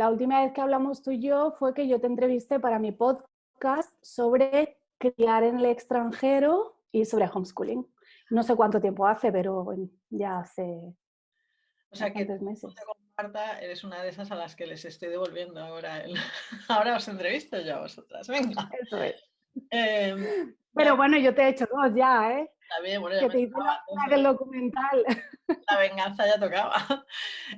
La última vez que hablamos tú y yo fue que yo te entrevisté para mi podcast sobre criar en el extranjero y sobre homeschooling. No sé cuánto tiempo hace, pero ya hace o sea que meses. comparta, eres una de esas a las que les estoy devolviendo ahora. ahora os entrevisto yo a vosotras. Venga. Eso es. Em, pero bueno, yo te he hecho dos ya, ¿eh? Está bien, bueno, que te hice la documental. La venganza ya tocaba.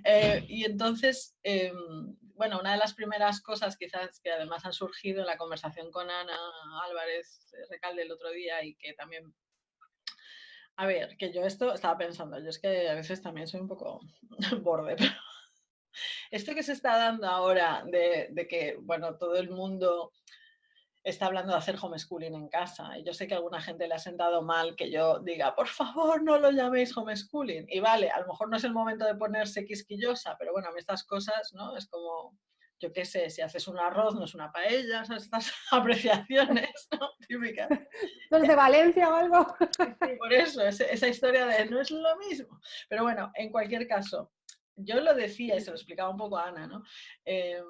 Eh, y entonces, em, bueno, una de las primeras cosas quizás que además han surgido en la conversación con Ana Álvarez Recalde el otro día y que también a ver, que yo esto estaba pensando, yo es que a veces también soy un poco borde, pero esto que se está dando ahora de, de, que, bueno, todo el mundo está hablando de hacer homeschooling en casa. Y yo sé que a alguna gente le ha sentado mal que yo diga, por favor, no lo llaméis homeschooling. Y vale, a lo mejor no es el momento de ponerse quisquillosa, pero bueno, a mí estas cosas, ¿no? Es como, yo qué sé, si haces un arroz no es una paella, estas apreciaciones ¿no? típicas. ¿No de Valencia o algo? por eso, esa historia de no es lo mismo. Pero bueno, en cualquier caso, yo lo decía y se lo explicaba un poco a Ana, ¿no? Em,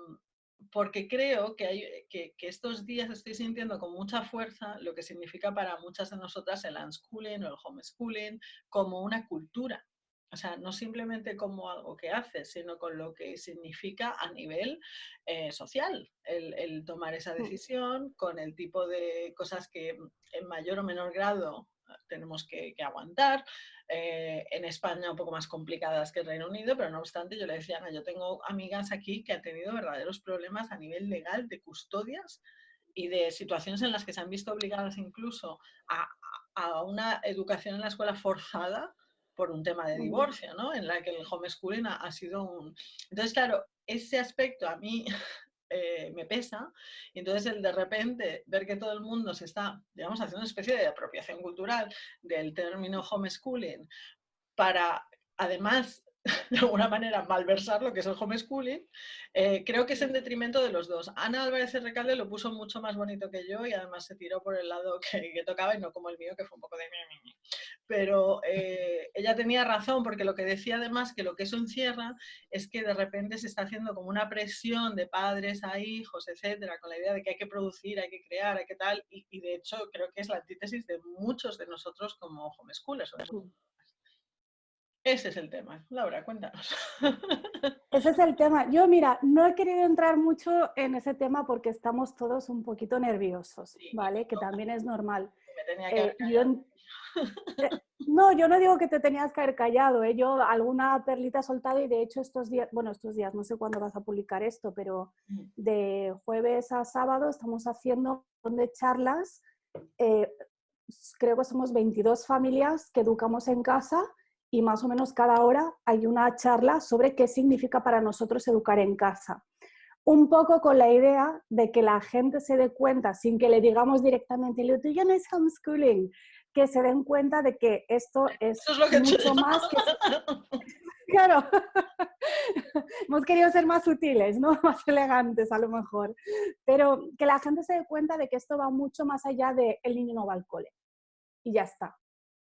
porque creo que, hay, que, estos días estoy sintiendo con mucha fuerza lo que significa para muchas de nosotras el unschooling o el homeschooling como una cultura. O sea, no simplemente como algo que haces, sino con lo que significa a nivel eh, social el, tomar esa mm. decisión, con el tipo de cosas que en mayor o menor grado tenemos que, aguantar. Eh, en España un poco más complicadas que el Reino Unido, pero no obstante yo le decía, Ana, yo tengo amigas aquí que han tenido verdaderos problemas a nivel legal de custodias y de situaciones en las que se han visto obligadas incluso a, una educación en la escuela forzada por un tema de divorcio, ¿no? En la que el homeschooling ha, ha sido un... Entonces, claro, ese aspecto a mí eh, me pesa. Y entonces el de repente ver que todo el mundo se está, digamos, haciendo una especie de apropiación cultural del término homeschooling para además de alguna manera malversar lo que es el homeschooling, eh, creo que es en detrimento de los dos. Ana Álvarez Recalde lo puso mucho más bonito que yo y además se tiró por el lado que, tocaba y no como el mío, que fue un poco de... Pero eh, ella tenía razón porque lo que decía además que lo que eso encierra es que de repente se está haciendo como una presión de padres a hijos, etcétera, con la idea de que hay que producir, hay que crear, hay que tal, y, de hecho creo que es la antítesis de muchos de nosotros como homeschoolers. Ese es el tema. Laura, cuéntanos. Ese es el tema. Yo, mira, no he querido entrar mucho en ese tema porque estamos todos un poquito nerviosos, ¿vale? Que también es normal. Me tenía que eh, eh, no, yo no digo que te tenías que haber callado, ¿eh? yo alguna perlita he soltado y de hecho estos días, bueno, estos días, no sé cuándo vas a publicar esto, pero mm. de jueves a sábado estamos haciendo de charlas, eh, creo que somos 22 familias que educamos en casa y más o menos cada hora hay una charla sobre qué significa para nosotros educar en casa. Un poco con la idea de que la gente se dé cuenta, sin que le digamos directamente, lo tuyo no es homeschooling, que se den cuenta de que esto es, mucho más que... claro, hemos querido ser más sutiles, ¿no? más elegantes a lo mejor, pero que la gente se dé cuenta de que esto va mucho más allá de el niño no va al cole y ya está.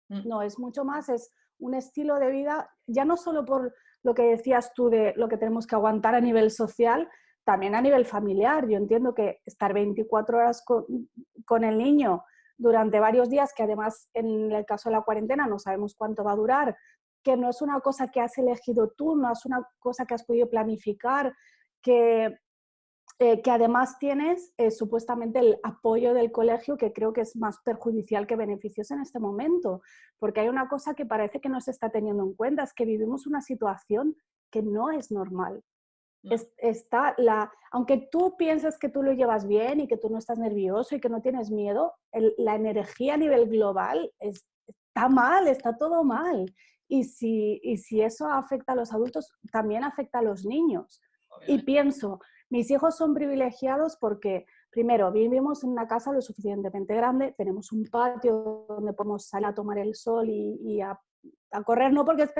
Mm. No, es mucho más, es un estilo de vida, ya no solo por lo que decías tú de lo que tenemos que aguantar a nivel social, también a nivel familiar. Yo entiendo que estar 24 horas con, el niño durante varios días, que además en el caso de la cuarentena no sabemos cuánto va a durar, que no es una cosa que has elegido tú, no es una cosa que has podido planificar, que eh, que además tienes eh, supuestamente el apoyo del colegio, que creo que es más perjudicial que beneficioso en este momento, porque hay una cosa que parece que no se está teniendo en cuenta, es que vivimos una situación que no es normal. está la, aunque tú pienses que tú lo llevas bien y que tú no estás nervioso y que no tienes miedo, la energía a nivel global está mal, está todo mal. Y si, y si eso afecta a los adultos, también afecta a los niños. Y pienso, mis hijos son privilegiados porque, primero, vivimos en una casa lo suficientemente grande, tenemos un patio donde podemos salir a tomar el sol y, a, correr, no porque es...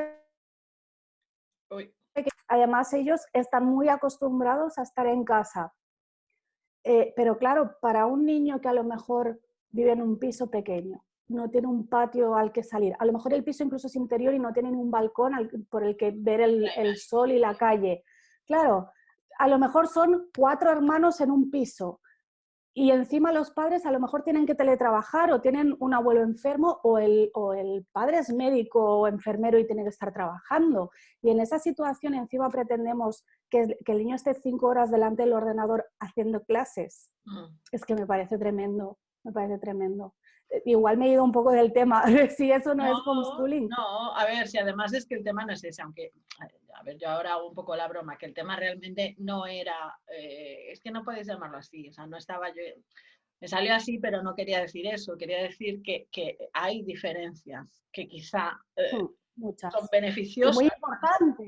Además, ellos están muy acostumbrados a estar en casa. Eh, pero claro, para un niño que a lo mejor vive en un piso pequeño, no tiene un patio al que salir. A lo mejor el piso incluso es interior y no tiene un balcón por el que ver el, el, sol y la calle. Claro, a lo mejor son cuatro hermanos en un piso y encima los padres a lo mejor tienen que teletrabajar o tienen un abuelo enfermo o el, o el padre es médico o enfermero y tiene que estar trabajando. Y en esa situación encima pretendemos que, que el niño esté cinco horas delante del ordenador haciendo clases. Mm. Es que me parece tremendo, me parece tremendo. Igual me he ido un poco del tema, si eso no, es homeschooling. No, a ver, si además es que el tema no es ese, aunque, a ver, yo ahora hago un poco la broma, que el tema realmente no era, eh, es que no puedes llamarlo así, o sea, no estaba yo, me salió así, pero no quería decir eso, quería decir que, que hay diferencias, que quizá... Eh, hmm son beneficiosas, muy importantes.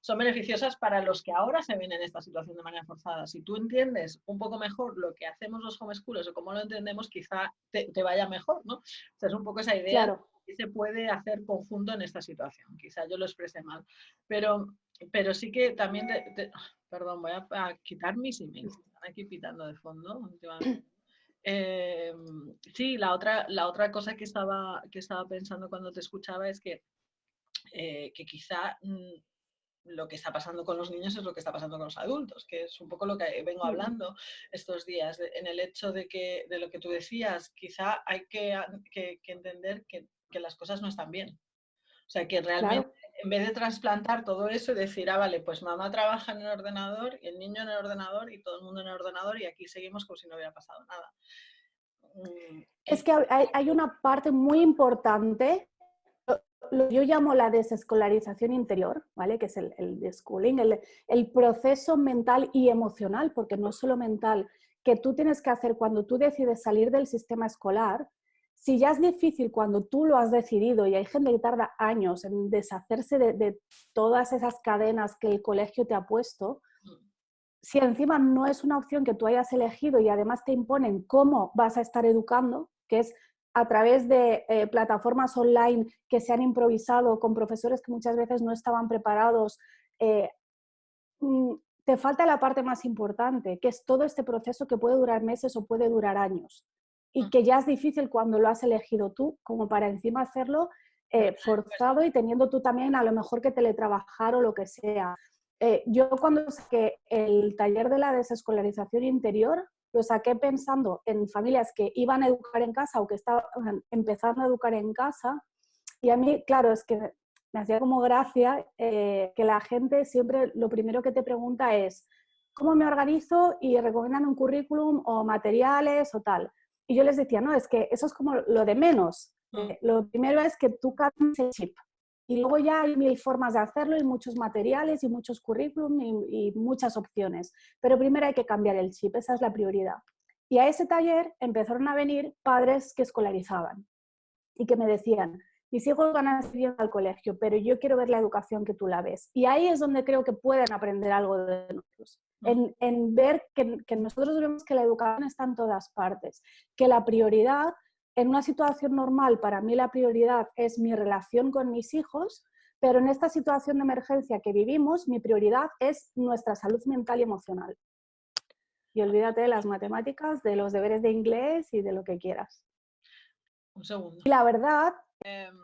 son beneficiosas para los que ahora se ven en esta situación de manera forzada. Si tú entiendes un poco mejor lo que hacemos los homeschoolers o cómo lo entendemos, quizá te, vaya mejor, ¿no? O sea, es un poco esa idea de que se puede hacer conjunto en esta situación. Quizá yo lo expresé mal, pero, pero sí que también, perdón, voy a, quitar mis emails, están aquí pitando de fondo em, sí, la otra, la otra cosa que estaba, que estaba pensando cuando te escuchaba es que eh, que quizá mm, lo que está pasando con los niños es lo que está pasando con los adultos, que es un poco lo que vengo hablando estos días, en el hecho de que, de lo que tú decías, quizá hay que, entender que, las cosas no están bien. O sea, que realmente en vez de trasplantar todo eso y decir, ah, vale, pues mamá trabaja en el ordenador y el niño en el ordenador y todo el mundo en el ordenador y aquí seguimos como si no hubiera pasado nada. Mm, es que hay una parte muy importante yo llamo la desescolarización interior, ¿vale? que es el, el schooling, el, proceso mental y emocional, porque no es solo mental, que tú tienes que hacer cuando tú decides salir del sistema escolar. Si ya es difícil cuando tú lo has decidido y hay gente que tarda años en deshacerse de, de todas esas cadenas que el colegio te ha puesto, si encima no es una opción que tú hayas elegido y además te imponen cómo vas a estar educando, que es a través de eh, plataformas online que se han improvisado con profesores que muchas veces no estaban preparados, eh, mm, te falta la parte más importante, que es todo este proceso que puede durar meses o puede durar años y mm. que ya es difícil cuando lo has elegido tú, como para encima hacerlo eh, forzado y teniendo tú también a lo mejor que teletrabajar o lo que sea. yo cuando saqué el taller de la desescolarización interior, lo saqué pensando en familias que iban a educar en casa o que estaban empezando a educar en casa. Y a mí, claro, es que me hacía como gracia eh, que la gente siempre lo primero que te pregunta es ¿cómo me organizo? Y recomiendan un currículum o materiales o tal. Y yo les decía, no, es que eso es como lo de menos. Mm. Eh, lo primero es que tú cambies el chip. Y luego ya hay mil formas de hacerlo y muchos materiales y muchos currículum y, muchas opciones. Pero primero hay que cambiar el chip, esa es la prioridad. Y a ese taller empezaron a venir padres que escolarizaban y que me decían, mis hijos van a seguir al colegio, pero yo quiero ver la educación que tú la ves. Y ahí es donde creo que pueden aprender algo de nosotros. En, en ver que, que, nosotros vemos que la educación está en todas partes, que la prioridad en una situación normal, para mí la prioridad es mi relación con mis hijos, pero en esta situación de emergencia que vivimos, mi prioridad es nuestra salud mental y emocional. Y olvídate de las matemáticas, de los deberes de inglés y de lo que quieras. Un segundo. Y la verdad... Em,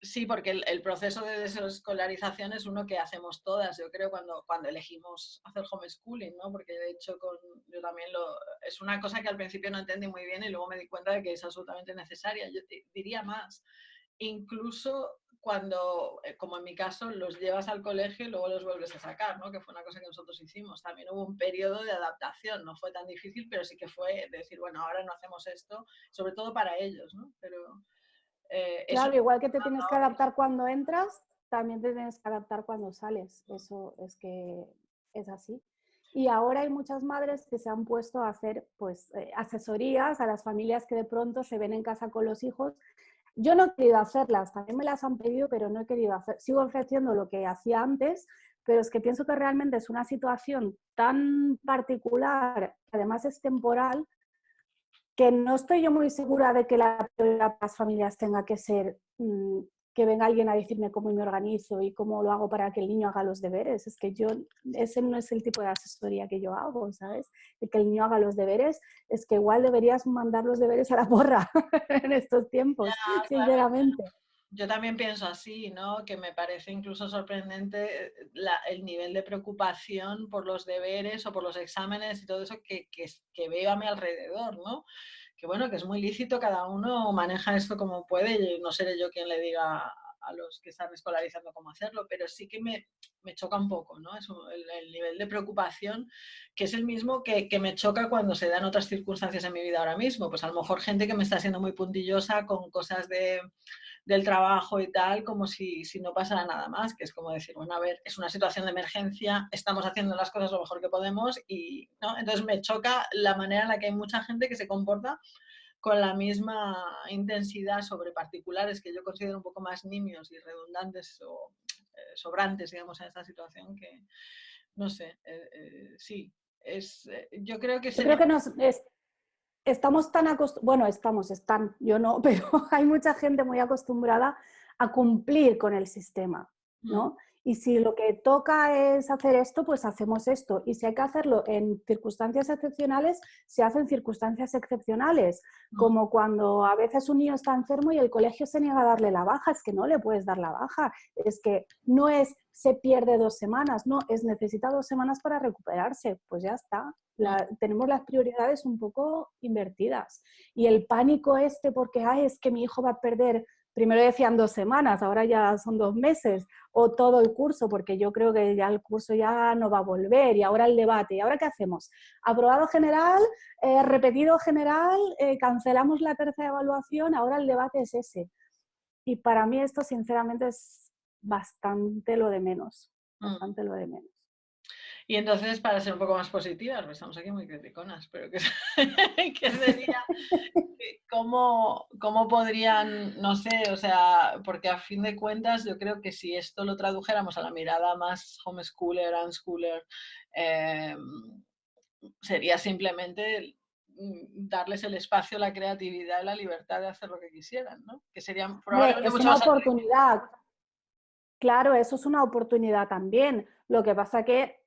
Sí, porque el, proceso de desescolarización es uno que hacemos todas, yo creo, cuando, cuando elegimos hacer homeschooling, ¿no? Porque de hecho con, yo también lo... Es una cosa que al principio no entendí muy bien y luego me di cuenta de que es absolutamente necesaria. Yo diría más, incluso cuando, eh, como en mi caso, los llevas al colegio y luego los vuelves a sacar, ¿no? Que fue una cosa que nosotros hicimos. También hubo un periodo de adaptación, no fue tan difícil, pero sí que fue decir, bueno, ahora no hacemos esto, sobre todo para ellos, ¿no? Pero... Eh, claro, igual que te tienes que adaptar cuando entras, también te tienes que adaptar cuando sales. Eso es que es así. Y ahora hay muchas madres que se han puesto a hacer pues, eh, asesorías a las familias que de pronto se ven en casa con los hijos. Yo no he querido hacerlas, también me las han pedido, pero no he querido hacer. Sigo ofreciendo lo que hacía antes, pero es que pienso que realmente es una situación tan particular, además es temporal, que no estoy yo muy segura de que la prioridad las familias tenga que ser mm, que venga alguien a decirme cómo me organizo y cómo lo hago para que el niño haga los deberes. Es que yo, ese no es el tipo de asesoría que yo hago, ¿sabes? De que el niño haga los deberes, es que igual deberías mandar los deberes a la porra en estos tiempos, sinceramente. Yo también pienso así, ¿no? Que me parece incluso sorprendente eh, el nivel de preocupación por los deberes o por los exámenes y todo eso que, que, veo a mi alrededor, ¿no? Que bueno, que es muy lícito, cada uno maneja esto como puede, y no seré yo quien le diga a los que están escolarizando cómo hacerlo, pero sí que me, me choca un poco, ¿no? Es el, nivel de preocupación que es el mismo que, que, me choca cuando se dan otras circunstancias en mi vida ahora mismo. Pues a lo mejor gente que me está siendo muy puntillosa con cosas de del trabajo y tal, como si, si, no pasara nada más, que es como decir, bueno, a ver, es una situación de emergencia, estamos haciendo las cosas lo mejor que podemos y, ¿no? Entonces me choca la manera en la que hay mucha gente que se comporta con la misma intensidad sobre particulares que yo considero un poco más nimios y redundantes o eh, sobrantes, digamos, en esta situación que, no sé, eh, eh, sí, es, yo creo que... Yo creo que nos, estamos tan acostumbrados, bueno, estamos, están, yo no, pero hay mucha gente muy acostumbrada a cumplir con el sistema, ¿no? Y si lo que toca es hacer esto, pues hacemos esto. Y si hay que hacerlo en circunstancias excepcionales, se hacen circunstancias excepcionales. Como cuando a veces un niño está enfermo y el colegio se niega a darle la baja, es que no le puedes dar la baja. Es que no es se pierde dos semanas, no, es necesita dos semanas para recuperarse. Pues ya está tenemos las prioridades un poco invertidas. Y el pánico este porque, ay, es que mi hijo va a perder, primero decían dos semanas, ahora ya son dos meses, o todo el curso, porque yo creo que ya el curso ya no va a volver, y ahora el debate, ¿y ahora qué hacemos? Aprobado general, eh, repetido general, eh, cancelamos la tercera evaluación, ahora el debate es ese. Y para mí esto sinceramente es bastante lo de menos, mm. bastante lo de menos. Y entonces, para ser un poco más positivas, pues estamos aquí muy criticonas, pero que, sería, ¿cómo, ¿cómo, podrían, no sé, o sea, porque a fin de cuentas yo creo que si esto lo tradujéramos a la mirada más homeschooler, unschooler, eh, sería simplemente mm, darles el espacio, la creatividad y la libertad de hacer lo que quisieran, ¿no? Que serían probablemente es una oportunidad. Claro, eso es una oportunidad también. Lo que pasa que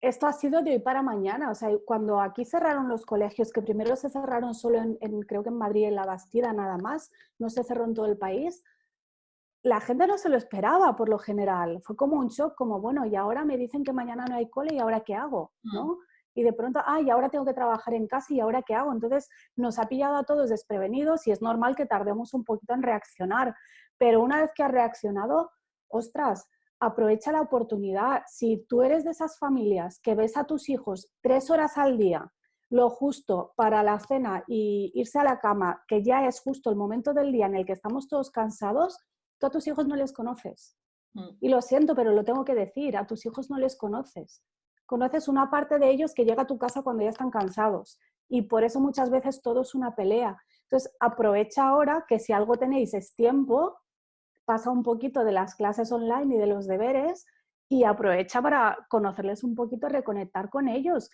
esto ha sido de hoy para mañana. O sea, cuando aquí cerraron los colegios, que primero se cerraron solo en, creo que en Madrid, en La Bastida, nada más, no se cerró en todo el país, la gente no se lo esperaba por lo general. Fue como un shock, como, bueno, y ahora me dicen que mañana no hay cole y ahora qué hago, mm. ¿no? Y de pronto, ay, ahora tengo que trabajar en casa y ahora qué hago. Entonces nos ha pillado a todos desprevenidos y es normal que tardemos un poquito en reaccionar. Pero una vez que ha reaccionado, ostras, aprovecha la oportunidad. Si tú eres de esas familias que ves a tus hijos tres horas al día, lo justo para la cena y irse a la cama, que ya es justo el momento del día en el que estamos todos cansados, tú a tus hijos no les conoces. Mm. Y lo siento, pero lo tengo que decir, a tus hijos no les conoces. Conoces una parte de ellos que llega a tu casa cuando ya están cansados. Y por eso muchas veces todo es una pelea. Entonces, aprovecha ahora que si algo tenéis es tiempo, pasa un poquito de las clases online y de los deberes y aprovecha para conocerles un poquito, reconectar con ellos.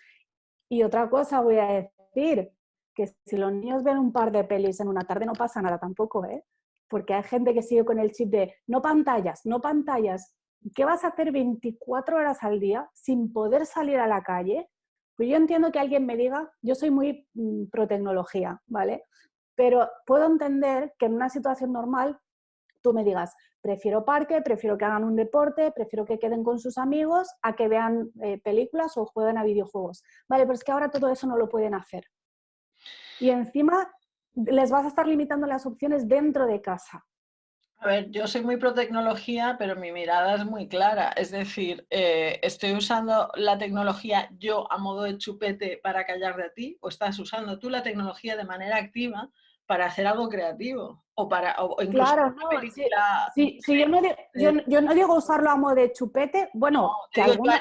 Y otra cosa voy a decir, que si los niños ven un par de pelis en una tarde no pasa nada tampoco, ¿eh? Porque hay gente que sigue con el chip de no pantallas, no pantallas. ¿Qué vas a hacer 24 horas al día sin poder salir a la calle? Pues yo entiendo que alguien me diga, yo soy muy mm, pro tecnología, ¿vale? Pero puedo entender que en una situación normal tú me digas, prefiero parque, prefiero que hagan un deporte, prefiero que queden con sus amigos, a que vean eh, películas o jueguen a videojuegos. Vale, pero es que ahora todo eso no lo pueden hacer. Y encima les vas a estar limitando las opciones dentro de casa. A ver, yo soy muy pro tecnología, pero mi mirada es muy clara. Es decir, eh, ¿estoy usando la tecnología yo a modo de chupete para callar de ti? ¿O estás usando tú la tecnología de manera activa para hacer algo creativo o para o incluso claro, no, película, sí, sí, yo, no digo, yo, no digo usarlo a modo de chupete, bueno, que alguna,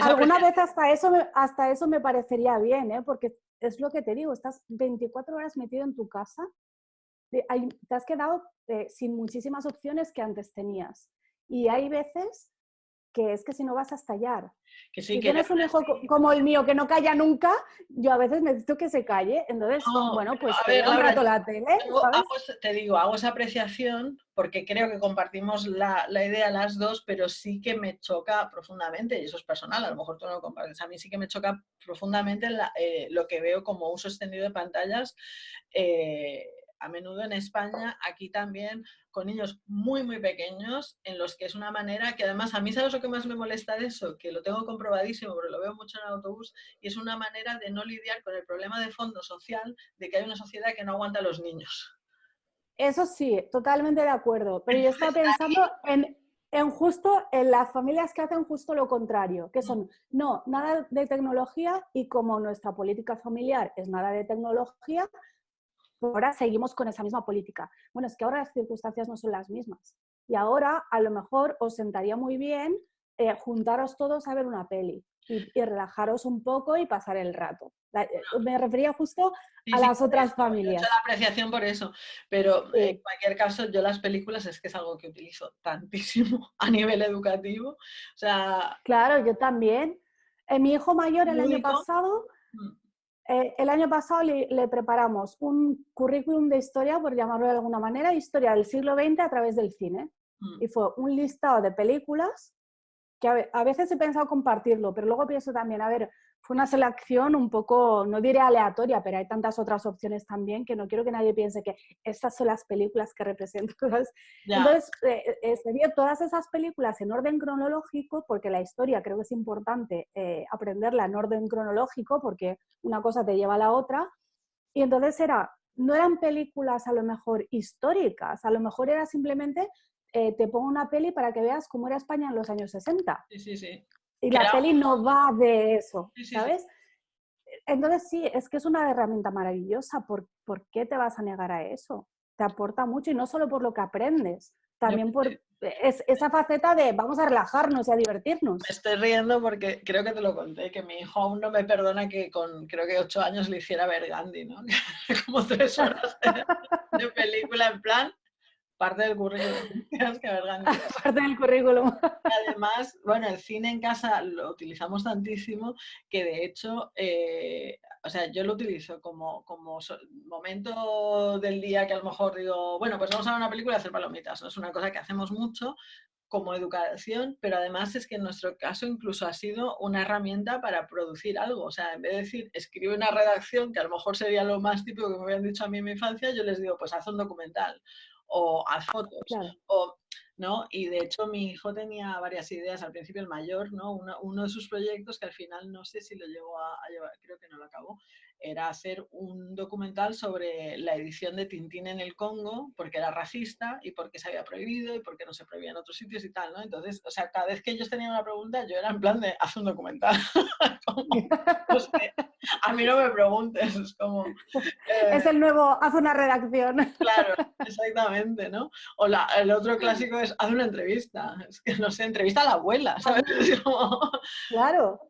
alguna, vez hasta eso, me, hasta eso me parecería bien, ¿eh? porque es lo que te digo, estás 24 horas metido en tu casa, te has quedado eh, sin muchísimas opciones que antes tenías. Y hay veces que es que si no vas a estallar. Que si tienes un hijo como el mío que no calla nunca, yo a veces necesito que se calle. Entonces, bueno, pues a ver, un rato la tele. te digo, hago esa apreciación porque creo que compartimos la, la, idea las dos, pero sí que me choca profundamente, y eso es personal, a lo mejor tú no lo compartes, a mí sí que me choca profundamente eh, lo que veo como uso extendido de pantallas. Eh, a menudo en España, aquí también, con niños muy, muy pequeños, en los que es una manera que además a mí, ¿sabes lo que más me molesta de eso? Que lo tengo comprobadísimo, pero lo veo mucho en el autobús, y es una manera de no lidiar con el problema de fondo social de que hay una sociedad que no aguanta a los niños. Eso sí, totalmente de acuerdo, pero yo estaba pensando en, en justo en las familias que hacen justo lo contrario, que son, no, nada de tecnología y como nuestra política familiar es nada de tecnología, ahora seguimos con esa misma política. Bueno, es que ahora las circunstancias no son las mismas. Y ahora a lo mejor os sentaría muy bien eh, juntaros todos a ver una peli y, relajaros un poco y pasar el rato. Eh, me refería justo a las otras familias. Mucha la apreciación por eso, pero en cualquier caso yo las películas es que es algo que utilizo tantísimo a nivel educativo. O sea, claro, yo también. Eh, mi hijo mayor el año pasado, mm. El año pasado le, le, preparamos un currículum de historia, por llamarlo de alguna manera, historia del siglo XX a través del cine. Mm. Y fue un listado de películas que a veces he pensado compartirlo, pero luego pienso también, a ver, fue una selección un poco, no diré aleatoria, pero hay tantas otras opciones también que no quiero que nadie piense que estas son las películas que representan. Entonces, eh, eh, se vio todas esas películas en orden cronológico, porque la historia creo que es importante eh, aprenderla en orden cronológico, porque una cosa te lleva a la otra. Y entonces era, no eran películas a lo mejor históricas, a lo mejor era simplemente eh, te pongo una peli para que veas cómo era España en los años 60. Sí, sí, sí. Y la peli no va de eso, ¿sabes? Entonces sí, es que es una herramienta maravillosa. ¿Por, ¿Por, qué te vas a negar a eso? Te aporta mucho y no solo por lo que aprendes, también por es, esa faceta de vamos a relajarnos y a divertirnos. Me estoy riendo porque creo que te lo conté, que mi hijo aún no me perdona que con creo que ocho años le hiciera ver Gandhi, ¿no? Como tres horas de película en plan, parte del currículum. parte del currículum. Además, bueno, el cine en casa lo utilizamos tantísimo que de hecho, eh, o sea, yo lo utilizo como, como momento del día que a lo mejor digo, bueno, pues vamos a ver una película y hacer palomitas. ¿no? Es una cosa que hacemos mucho como educación, pero además es que en nuestro caso incluso ha sido una herramienta para producir algo. O sea, en vez de decir, escribe una redacción, que a lo mejor sería lo más típico que me habían dicho a mí en mi infancia, yo les digo, pues haz un documental o haz fotos. O, ¿no? Y de hecho mi hijo tenía varias ideas al principio, el mayor, ¿no? Uno, de sus proyectos que al final no sé si lo llegó a, a llevar, creo que no lo acabó, era hacer un documental sobre la edición de Tintín en el Congo, porque era racista y porque se había prohibido y porque no se prohibía en otros sitios y tal, ¿no? Entonces, o sea, cada vez que ellos tenían una pregunta, yo era en plan de, haz un documental. a mí no me preguntes, es como... Eh, es el nuevo, haz una redacción. claro, exactamente, ¿no? O la, el otro clásico es, haz una entrevista. Es que, no sé, entrevista a la abuela, ¿sabes? Claro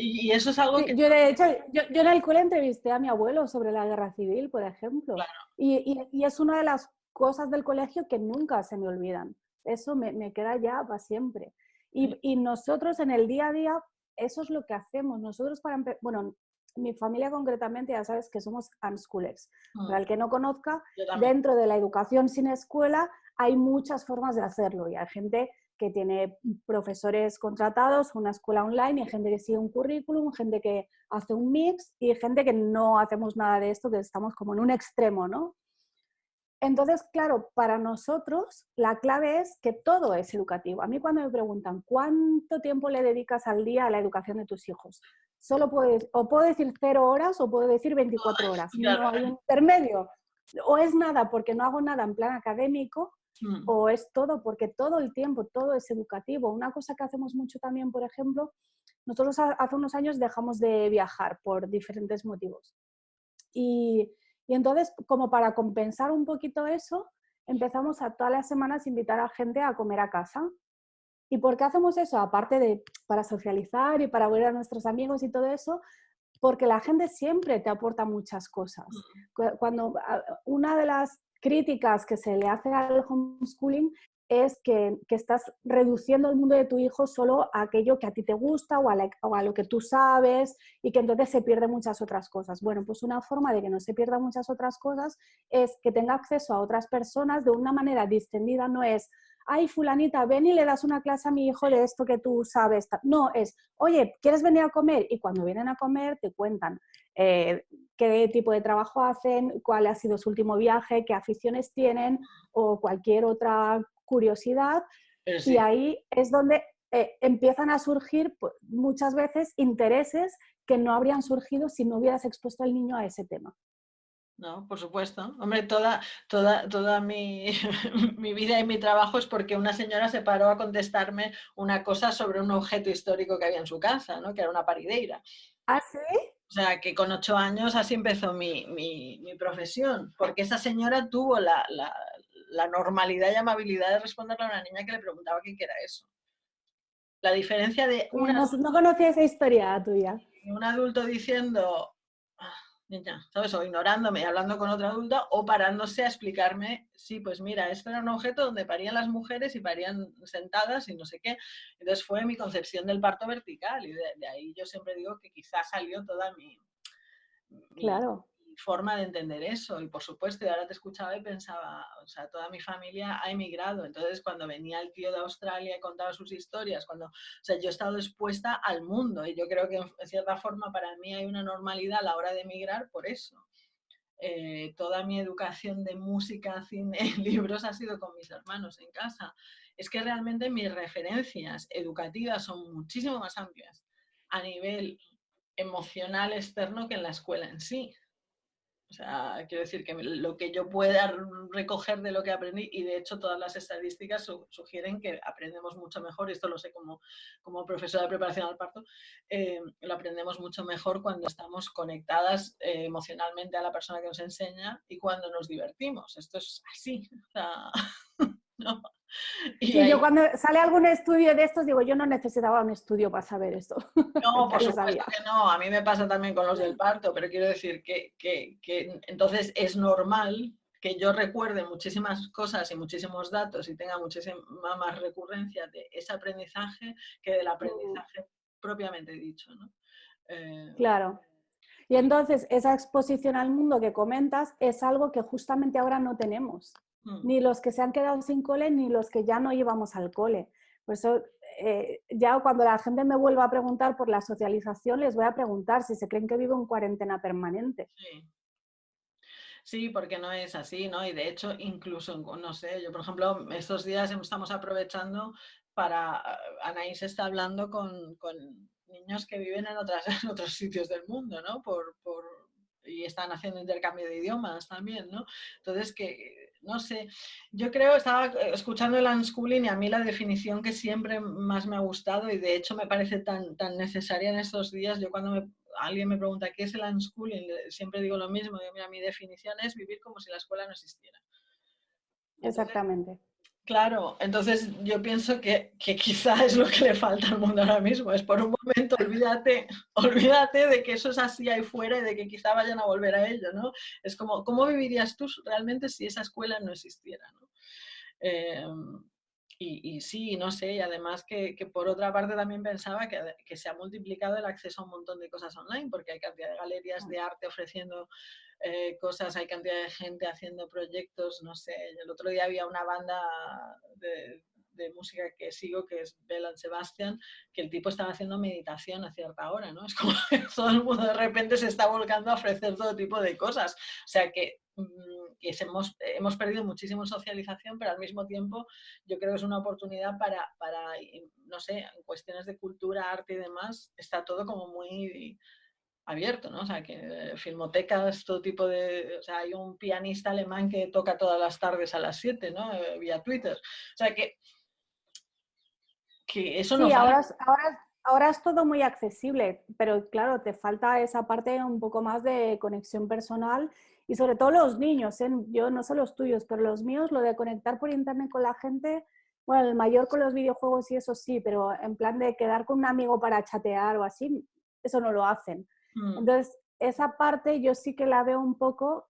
y, eso es algo que... Yo, de hecho, yo, en el cole entrevisté a mi abuelo sobre la guerra civil, por ejemplo. Y, y, es una de las cosas del colegio que nunca se me olvidan. Eso me, me queda ya para siempre. Y, y, nosotros en el día a día, eso es lo que hacemos. Nosotros para... Bueno, mi familia concretamente, ya sabes que somos unschoolers. Para mm. el que no conozca, dentro de la educación sin escuela hay muchas formas de hacerlo y hay gente que tiene profesores contratados, una escuela online, y gente que sigue un currículum, gente que hace un mix y gente que no hacemos nada de esto, que estamos como en un extremo, ¿no? Entonces, claro, para nosotros la clave es que todo es educativo. A mí cuando me preguntan cuánto tiempo le dedicas al día a la educación de tus hijos, solo puedes, o puedo decir cero horas o puedo decir 24 horas. No hay un intermedio. O es nada porque no hago nada en plan académico, Mm. o es todo, porque todo el tiempo, todo es educativo. Una cosa que hacemos mucho también, por ejemplo, nosotros hace unos años dejamos de viajar por diferentes motivos. Y, y entonces, como para compensar un poquito eso, empezamos a todas las semanas invitar a gente a comer a casa. ¿Y por qué hacemos eso? Aparte de para socializar y para ver a nuestros amigos y todo eso, porque la gente siempre te aporta muchas cosas. Mm. Cuando una de las críticas que se le hace al homeschooling es que, estás reduciendo el mundo de tu hijo solo a aquello que a ti te gusta o a, lo que tú sabes y que entonces se pierden muchas otras cosas. Bueno, pues una forma de que no se pierdan muchas otras cosas es que tenga acceso a otras personas de una manera distendida, no es, ay, fulanita, ven y le das una clase a mi hijo de esto que tú sabes. No, es, oye, ¿quieres venir a comer? Y cuando vienen a comer te cuentan eh, qué tipo de trabajo hacen, cuál ha sido su último viaje, qué aficiones tienen o cualquier otra curiosidad. Y ahí es donde eh, empiezan a surgir pues, muchas veces intereses que no habrían surgido si no hubieras expuesto al niño a ese tema. No, por supuesto. Hombre, toda, toda, toda mi, mi, vida y mi trabajo es porque una señora se paró a contestarme una cosa sobre un objeto histórico que había en su casa, ¿no? que era una parideira. ¿Ah, sí? O sea, que con ocho años así empezó mi, mi, mi profesión, porque esa señora tuvo la, la, la, normalidad y amabilidad de responderle a una niña que le preguntaba qué era eso. La diferencia de... Una, no, no conocía esa historia tuya. Un adulto diciendo, ¿sabes? O ignorándome y hablando con otra adulta o parándose a explicarme, sí, pues mira, esto era un objeto donde parían las mujeres y parían sentadas y no sé qué. Entonces fue mi concepción del parto vertical y de, ahí yo siempre digo que quizás salió toda mi, claro forma de entender eso. Y por supuesto, y ahora te escuchaba y pensaba, o sea, toda mi familia ha emigrado. Entonces, cuando venía el tío de Australia y contaba sus historias, cuando, o sea, yo he estado expuesta al mundo y yo creo que en cierta forma para mí hay una normalidad a la hora de emigrar por eso. Eh, toda mi educación de música, cine, libros ha sido con mis hermanos en casa. Es que realmente mis referencias educativas son muchísimo más amplias a nivel emocional externo que en la escuela en sí. O sea, quiero decir que lo que yo pueda recoger de lo que aprendí, y de hecho todas las estadísticas sugieren que aprendemos mucho mejor, y esto lo sé como, como profesora de preparación al parto, eh, lo aprendemos mucho mejor cuando estamos conectadas eh, emocionalmente a la persona que nos enseña y cuando nos divertimos. Esto es así. O sea, ¿no? Y yo cuando sale algún estudio de estos digo, yo no necesitaba un estudio para saber esto. No, por supuesto que no, a mí me pasa también con los del parto, pero quiero decir que, que, que entonces es normal que yo recuerde muchísimas cosas y muchísimos datos y tenga muchísima más recurrencia de ese aprendizaje que del aprendizaje propiamente dicho. ¿no? Eh, claro. Y entonces esa exposición al mundo que comentas es algo que justamente ahora no tenemos. Mm. ni los que se han quedado sin cole, ni los que ya no íbamos al cole. Por eso, eh, ya cuando la gente me vuelva a preguntar por la socialización, les voy a preguntar si se creen que vivo en cuarentena permanente. Sí. porque no es así, ¿no? Y de hecho, incluso, no sé, yo por ejemplo, estos días estamos aprovechando para, Anaís está hablando con, con niños que viven en, otras, en otros sitios del mundo, ¿no? Por, por, y están haciendo intercambio de idiomas también, ¿no? Entonces, que no sé, yo creo, estaba escuchando el unschooling y a mí la definición que siempre más me ha gustado y de hecho me parece tan, tan necesaria en estos días, yo cuando alguien me pregunta qué es el unschooling, siempre digo lo mismo, mira, mi definición es vivir como si la escuela no existiera. Exactamente. Claro, entonces yo pienso que, que quizá es lo que le falta al mundo ahora mismo, es por un momento olvídate, olvídate de que eso es así ahí fuera y de que quizá vayan a volver a ello, ¿no? Es como, ¿cómo vivirías tú realmente si esa escuela no existiera, ¿no? Em, y, sí, no sé, y además que, que, por otra parte también pensaba que, que, se ha multiplicado el acceso a un montón de cosas online, porque hay cantidad de galerías de arte ofreciendo eh, cosas, hay cantidad de gente haciendo proyectos, no sé, el otro día había una banda de, música que sigo, que es Belan Sebastian, que el tipo estaba haciendo meditación a cierta hora, ¿no? Es como que todo el mundo de repente se está volcando a ofrecer todo tipo de cosas. O sea que, mm, que hemos, hemos perdido muchísimo socialización, pero al mismo tiempo yo creo que es una oportunidad para, para, no sé, en cuestiones de cultura, arte y demás, está todo como muy abierto, ¿no? O sea, que filmotecas, todo tipo de... O sea, hay un pianista alemán que toca todas las tardes a las 7, ¿no? Eh, vía Twitter. O sea, que, que eso no... Sí, ahora, ahora, ahora es todo muy accesible, pero claro, te falta esa parte un poco más de conexión personal y sobre todo los niños, ¿eh? yo no sé los tuyos, pero los míos, lo de conectar por internet con la gente, bueno, el mayor con los videojuegos y eso sí, pero en plan de quedar con un amigo para chatear o así, eso no lo hacen. Mm. Entonces, esa parte yo sí que la veo un poco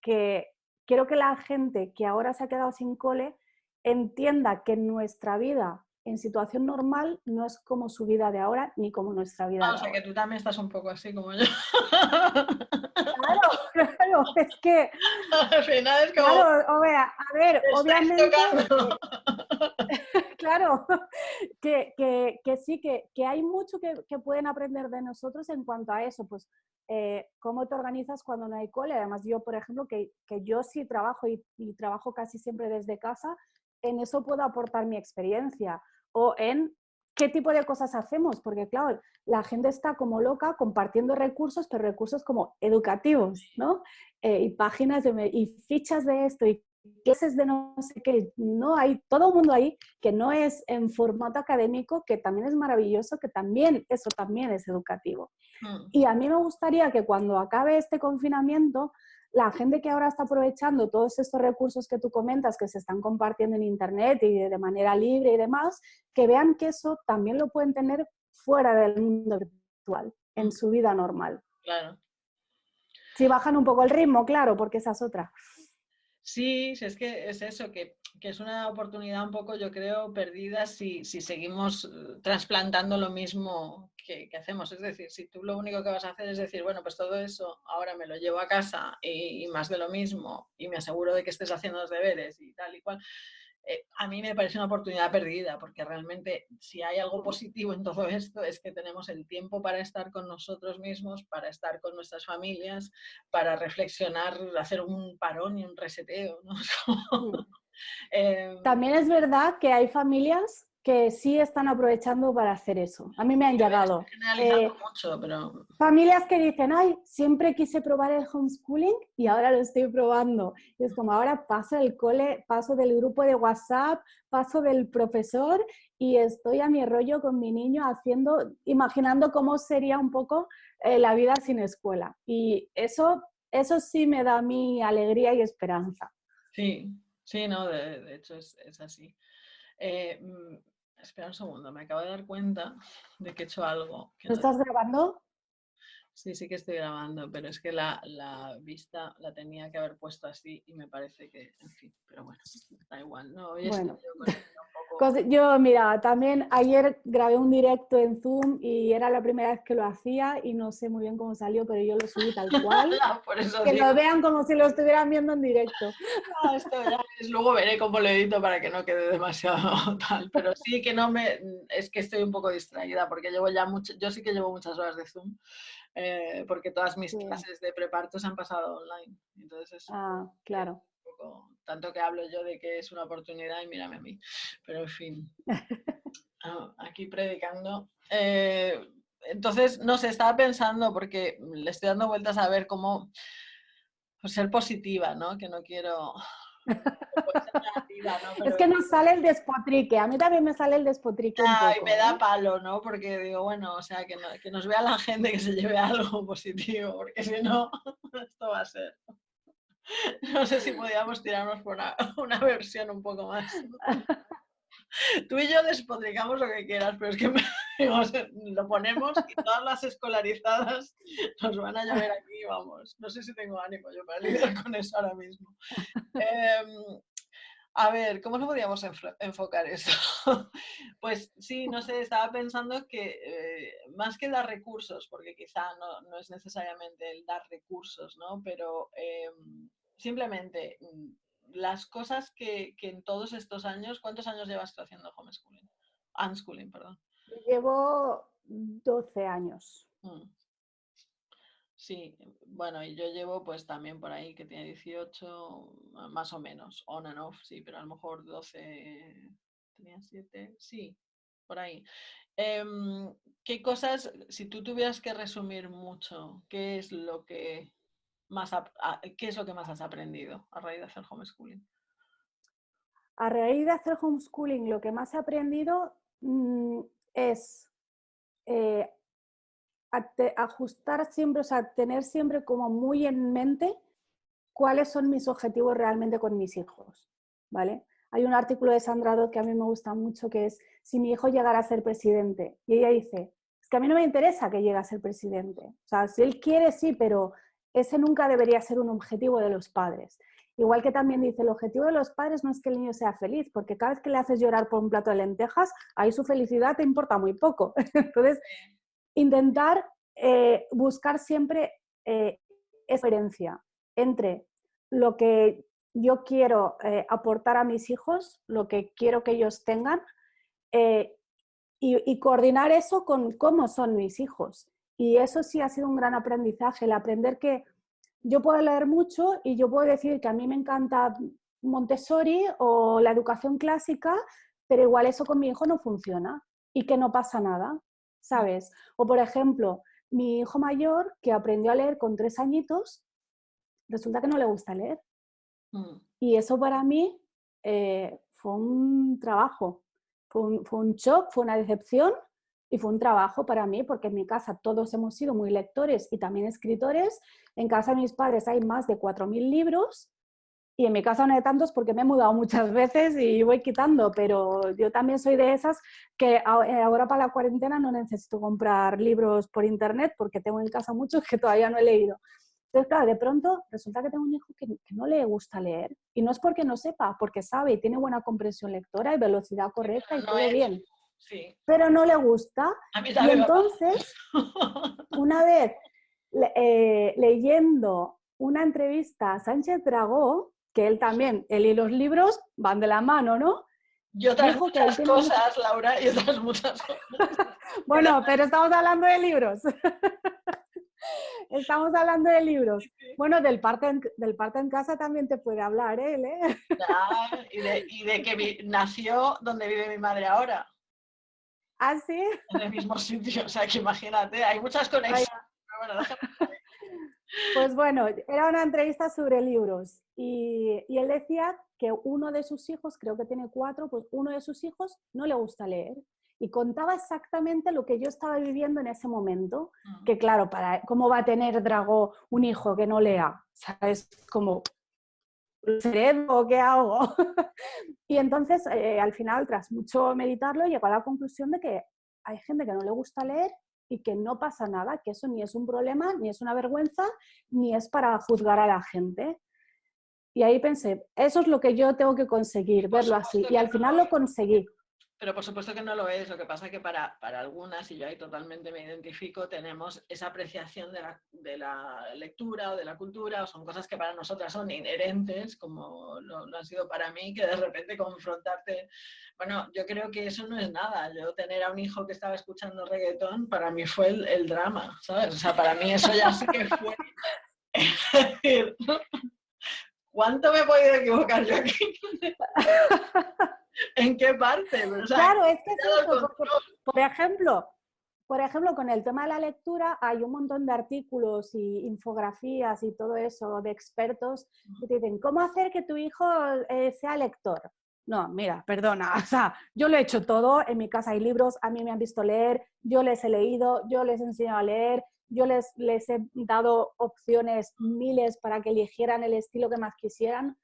que quiero que la gente que ahora se ha quedado sin cole entienda que nuestra vida en situación normal no es como su vida de ahora ni como nuestra vida. Ah, o sea, que tú también estás un poco así como yo. Claro, claro, es que... Al final es como... Claro, o vea, a ver, obviamente... claro, que, que, que, sí, que, que hay mucho que, pueden aprender de nosotros en cuanto a eso, pues eh, cómo te organizas cuando no hay cole. Además, yo, por ejemplo, que, yo sí trabajo y, y, trabajo casi siempre desde casa, en eso puedo aportar mi experiencia. O en qué tipo de cosas hacemos, porque claro, la gente está como loca compartiendo recursos, pero recursos como educativos, ¿no? Eh, y páginas de, y fichas de esto y clases de no sé qué, no hay todo el mundo ahí que no es en formato académico, que también es maravilloso, que también eso también es educativo. Mm. Y a mí me gustaría que cuando acabe este confinamiento la gente que ahora está aprovechando todos estos recursos que tú comentas, que se están compartiendo en Internet y de manera libre y demás, que vean que eso también lo pueden tener fuera del mundo virtual, en su vida normal. Claro. Si bajan un poco el ritmo, claro, porque esa es otra. Sí, es que es eso, que, es una oportunidad un poco, yo creo, perdida si, si seguimos eh, trasplantando lo mismo que, hacemos. Es decir, si tú lo único que vas a hacer es decir, bueno, pues todo eso ahora me lo llevo a casa y, más de lo mismo y me aseguro de que estés haciendo los deberes y tal y cual, eh, a mí me parece una oportunidad perdida, porque realmente si hay algo positivo en todo esto es que tenemos el tiempo para estar con nosotros mismos, para estar con nuestras familias, para reflexionar, hacer un parón y un reseteo. ¿no? Em, También es verdad que hay familias que sí están aprovechando para hacer eso. A mí me han llegado. Eh, mucho, pero... Familias que dicen, ay, siempre quise probar el homeschooling y ahora lo estoy probando. Y es como ahora paso del cole, paso del grupo de WhatsApp, paso del profesor y estoy a mi rollo con mi niño haciendo, imaginando cómo sería un poco eh, la vida sin escuela. Y eso, eso sí me da mi alegría y esperanza. Sí, sí, no, de, hecho es, así. Eh, mm, Espera un segundo, me acabo de dar cuenta de que he hecho algo. ¿Lo estás grabando? Sí, sí que estoy grabando, pero es que la, vista la tenía que haber puesto así y me parece que, en fin, pero bueno, da igual. No, hoy bueno. con yo, mira, también ayer grabé un directo en Zoom y era la primera vez que lo hacía y no sé muy bien cómo salió, pero yo lo subí tal cual. que lo vean como si lo estuvieran viendo en directo. esto ya luego veré cómo lo edito para que no quede demasiado tal, pero sí que no me, es que estoy un poco distraída porque llevo ya mucho, yo sí que llevo muchas horas de Zoom. Eh, porque todas mis clases de preparto se han pasado online. Entonces, ah, claro tanto que hablo yo de que es una oportunidad y mírame a mí. Pero en fin, ah, aquí predicando. Eh, entonces, no sé, estaba pensando porque le estoy dando vueltas a ver cómo pues, ser positiva, ¿no? Que no quiero... Es que nos sale el despotrique, a mí también me sale el despotrique. Ay, me da ¿eh? palo, ¿no? Porque digo, bueno, o sea, que, que nos vea la gente que se lleve algo positivo, porque si no, esto va a ser. No sé si podíamos tirarnos por una, versión un poco más. Tú y yo despotricamos lo que quieras, pero es que lo ponemos y todas las escolarizadas nos van a llover aquí, vamos. No sé si tengo ánimo yo para lidiar con eso ahora mismo. Em, a ver, ¿cómo lo podíamos enfocar eso? pues sí, no sé, estaba pensando que eh, más que dar recursos, porque quizá no, es necesariamente el dar recursos, ¿no? Pero em, simplemente mm, las cosas que, en todos estos años, ¿cuántos años llevas tú haciendo homeschooling? Unschooling, perdón. Llevo 12 años. Mm. Sí, bueno, y yo llevo pues también por ahí que tiene 18, más o menos, on and off, sí, pero a lo mejor 12, tenía 7, sí, por ahí. Em, ¿Qué cosas, si tú tuvieras que resumir mucho, qué es lo que más, qué es lo que más has aprendido a raíz de hacer homeschooling? A raíz de hacer homeschooling, lo que más he aprendido mm, es eh, ajustar siempre, o sea, tener siempre como muy en mente cuáles son mis objetivos realmente con mis hijos, ¿vale? Hay un artículo de Sandra Dodd que a mí me gusta mucho que es si mi hijo llegara a ser presidente. Y ella dice, es que a mí no me interesa que llegue a ser presidente. O sea, si él quiere, sí, pero ese nunca debería ser un objetivo de los padres. Igual que también dice, el objetivo de los padres no es que el niño sea feliz, porque cada vez que le haces llorar por un plato de lentejas, ahí su felicidad te importa muy poco. Entonces, intentar eh, buscar siempre eh, diferencia entre lo que yo quiero eh, aportar a mis hijos, lo que quiero que ellos tengan, eh, y, coordinar eso con cómo son mis hijos. Y eso sí ha sido un gran aprendizaje, el aprender que yo puedo leer mucho y yo puedo decir que a mí me encanta Montessori o la educación clásica, pero igual eso con mi hijo no funciona y que no pasa nada, ¿sabes? O por ejemplo, mi hijo mayor que aprendió a leer con tres añitos, resulta que no le gusta leer. Mm. Y eso para mí eh, fue un trabajo, fue un, fue un shock, fue una decepción y fue un trabajo para mí porque en mi casa todos hemos sido muy lectores y también escritores. En casa de mis padres hay más de 4.000 libros y en mi casa no hay tantos porque me he mudado muchas veces y voy quitando, pero yo también soy de esas que eh, ahora para la cuarentena no necesito comprar libros por internet porque tengo en casa muchos que todavía no he leído. Entonces, claro, de pronto resulta que tengo un hijo que, no le gusta leer y no es porque no sepa, porque sabe y tiene buena comprensión lectora y velocidad correcta y todo bien. Sí. Pero no le gusta. y entonces, una vez eh, leyendo una entrevista a Sánchez Dragó, que él también, él y los libros van de la mano, ¿no? Y otras muchas cosas, Laura, y otras muchas cosas. bueno, pero estamos hablando de libros. estamos hablando de libros. Bueno, del parte, en, del parte en casa también te puede hablar él, ¿eh? y, de, y de que nació donde vive mi madre ahora. ¿Ah, sí? En el mismo sitio, o sea, que imagínate, hay muchas conexiones. Pues bueno, era una entrevista sobre libros y, él decía que uno de sus hijos, creo que tiene cuatro, pues uno de sus hijos no le gusta leer y contaba exactamente lo que yo estaba viviendo en ese momento, que claro, para, ¿cómo va a tener Drago un hijo que no lea? ¿Sabes? Como, cerebro, ¿qué hago? y entonces, eh, al final, tras mucho meditarlo, llegó a la conclusión de que hay gente que no le gusta leer y que no pasa nada, que eso ni es un problema, ni es una vergüenza, ni es para juzgar a la gente. Y ahí pensé, eso es lo que yo tengo que conseguir, verlo así. Y al final lo conseguí. Pero por supuesto que no lo es, lo que pasa es que para, para algunas, y yo ahí totalmente me identifico, tenemos esa apreciación de la, de la, lectura o de la cultura, o son cosas que para nosotras son inherentes, como lo, han sido para mí, que de repente confrontarte, bueno, yo creo que eso no es nada, yo tener a un hijo que estaba escuchando reggaetón, para mí fue el, el drama, ¿sabes? O sea, para mí eso ya sí que fue... Es decir, ¿cuánto me he podido equivocar yo aquí? ¿En qué parte? claro, es que por, ejemplo, por ejemplo, con el tema de la lectura hay un montón de artículos y infografías y todo eso de expertos que te dicen, ¿cómo hacer que tu hijo eh, sea lector? No, mira, perdona, o sea, yo lo he hecho todo, en mi casa hay libros, a mí me han visto leer, yo les he leído, yo les he enseñado a leer, yo les, les he dado opciones miles para que eligieran el estilo que más quisieran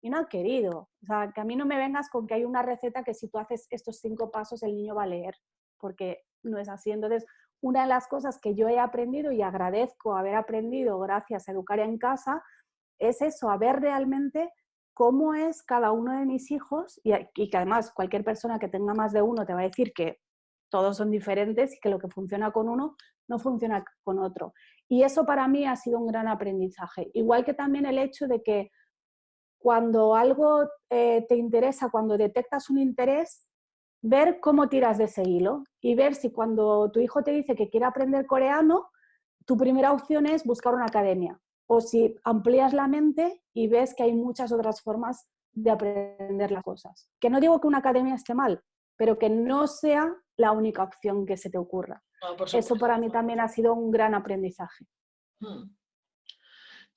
y no han querido. O sea, que a mí no me vengas con que hay una receta que si tú haces estos cinco pasos el niño va a leer, porque no es así. Entonces, una de las cosas que yo he aprendido y agradezco haber aprendido gracias a educar en casa es eso, a ver realmente cómo es cada uno de mis hijos y, y que además cualquier persona que tenga más de uno te va a decir que todos son diferentes y que lo que funciona con uno no funciona con otro. Y eso para mí ha sido un gran aprendizaje. Igual que también el hecho de que cuando algo eh, te interesa, cuando detectas un interés, ver cómo tiras de ese hilo y ver si cuando tu hijo te dice que quiere aprender coreano, tu primera opción es buscar una academia. O si amplías la mente y ves que hay muchas otras formas de aprender las cosas. Que no digo que una academia esté mal, pero que no sea la única opción que se te ocurra. Eso para mí también ha sido un gran aprendizaje. Hmm.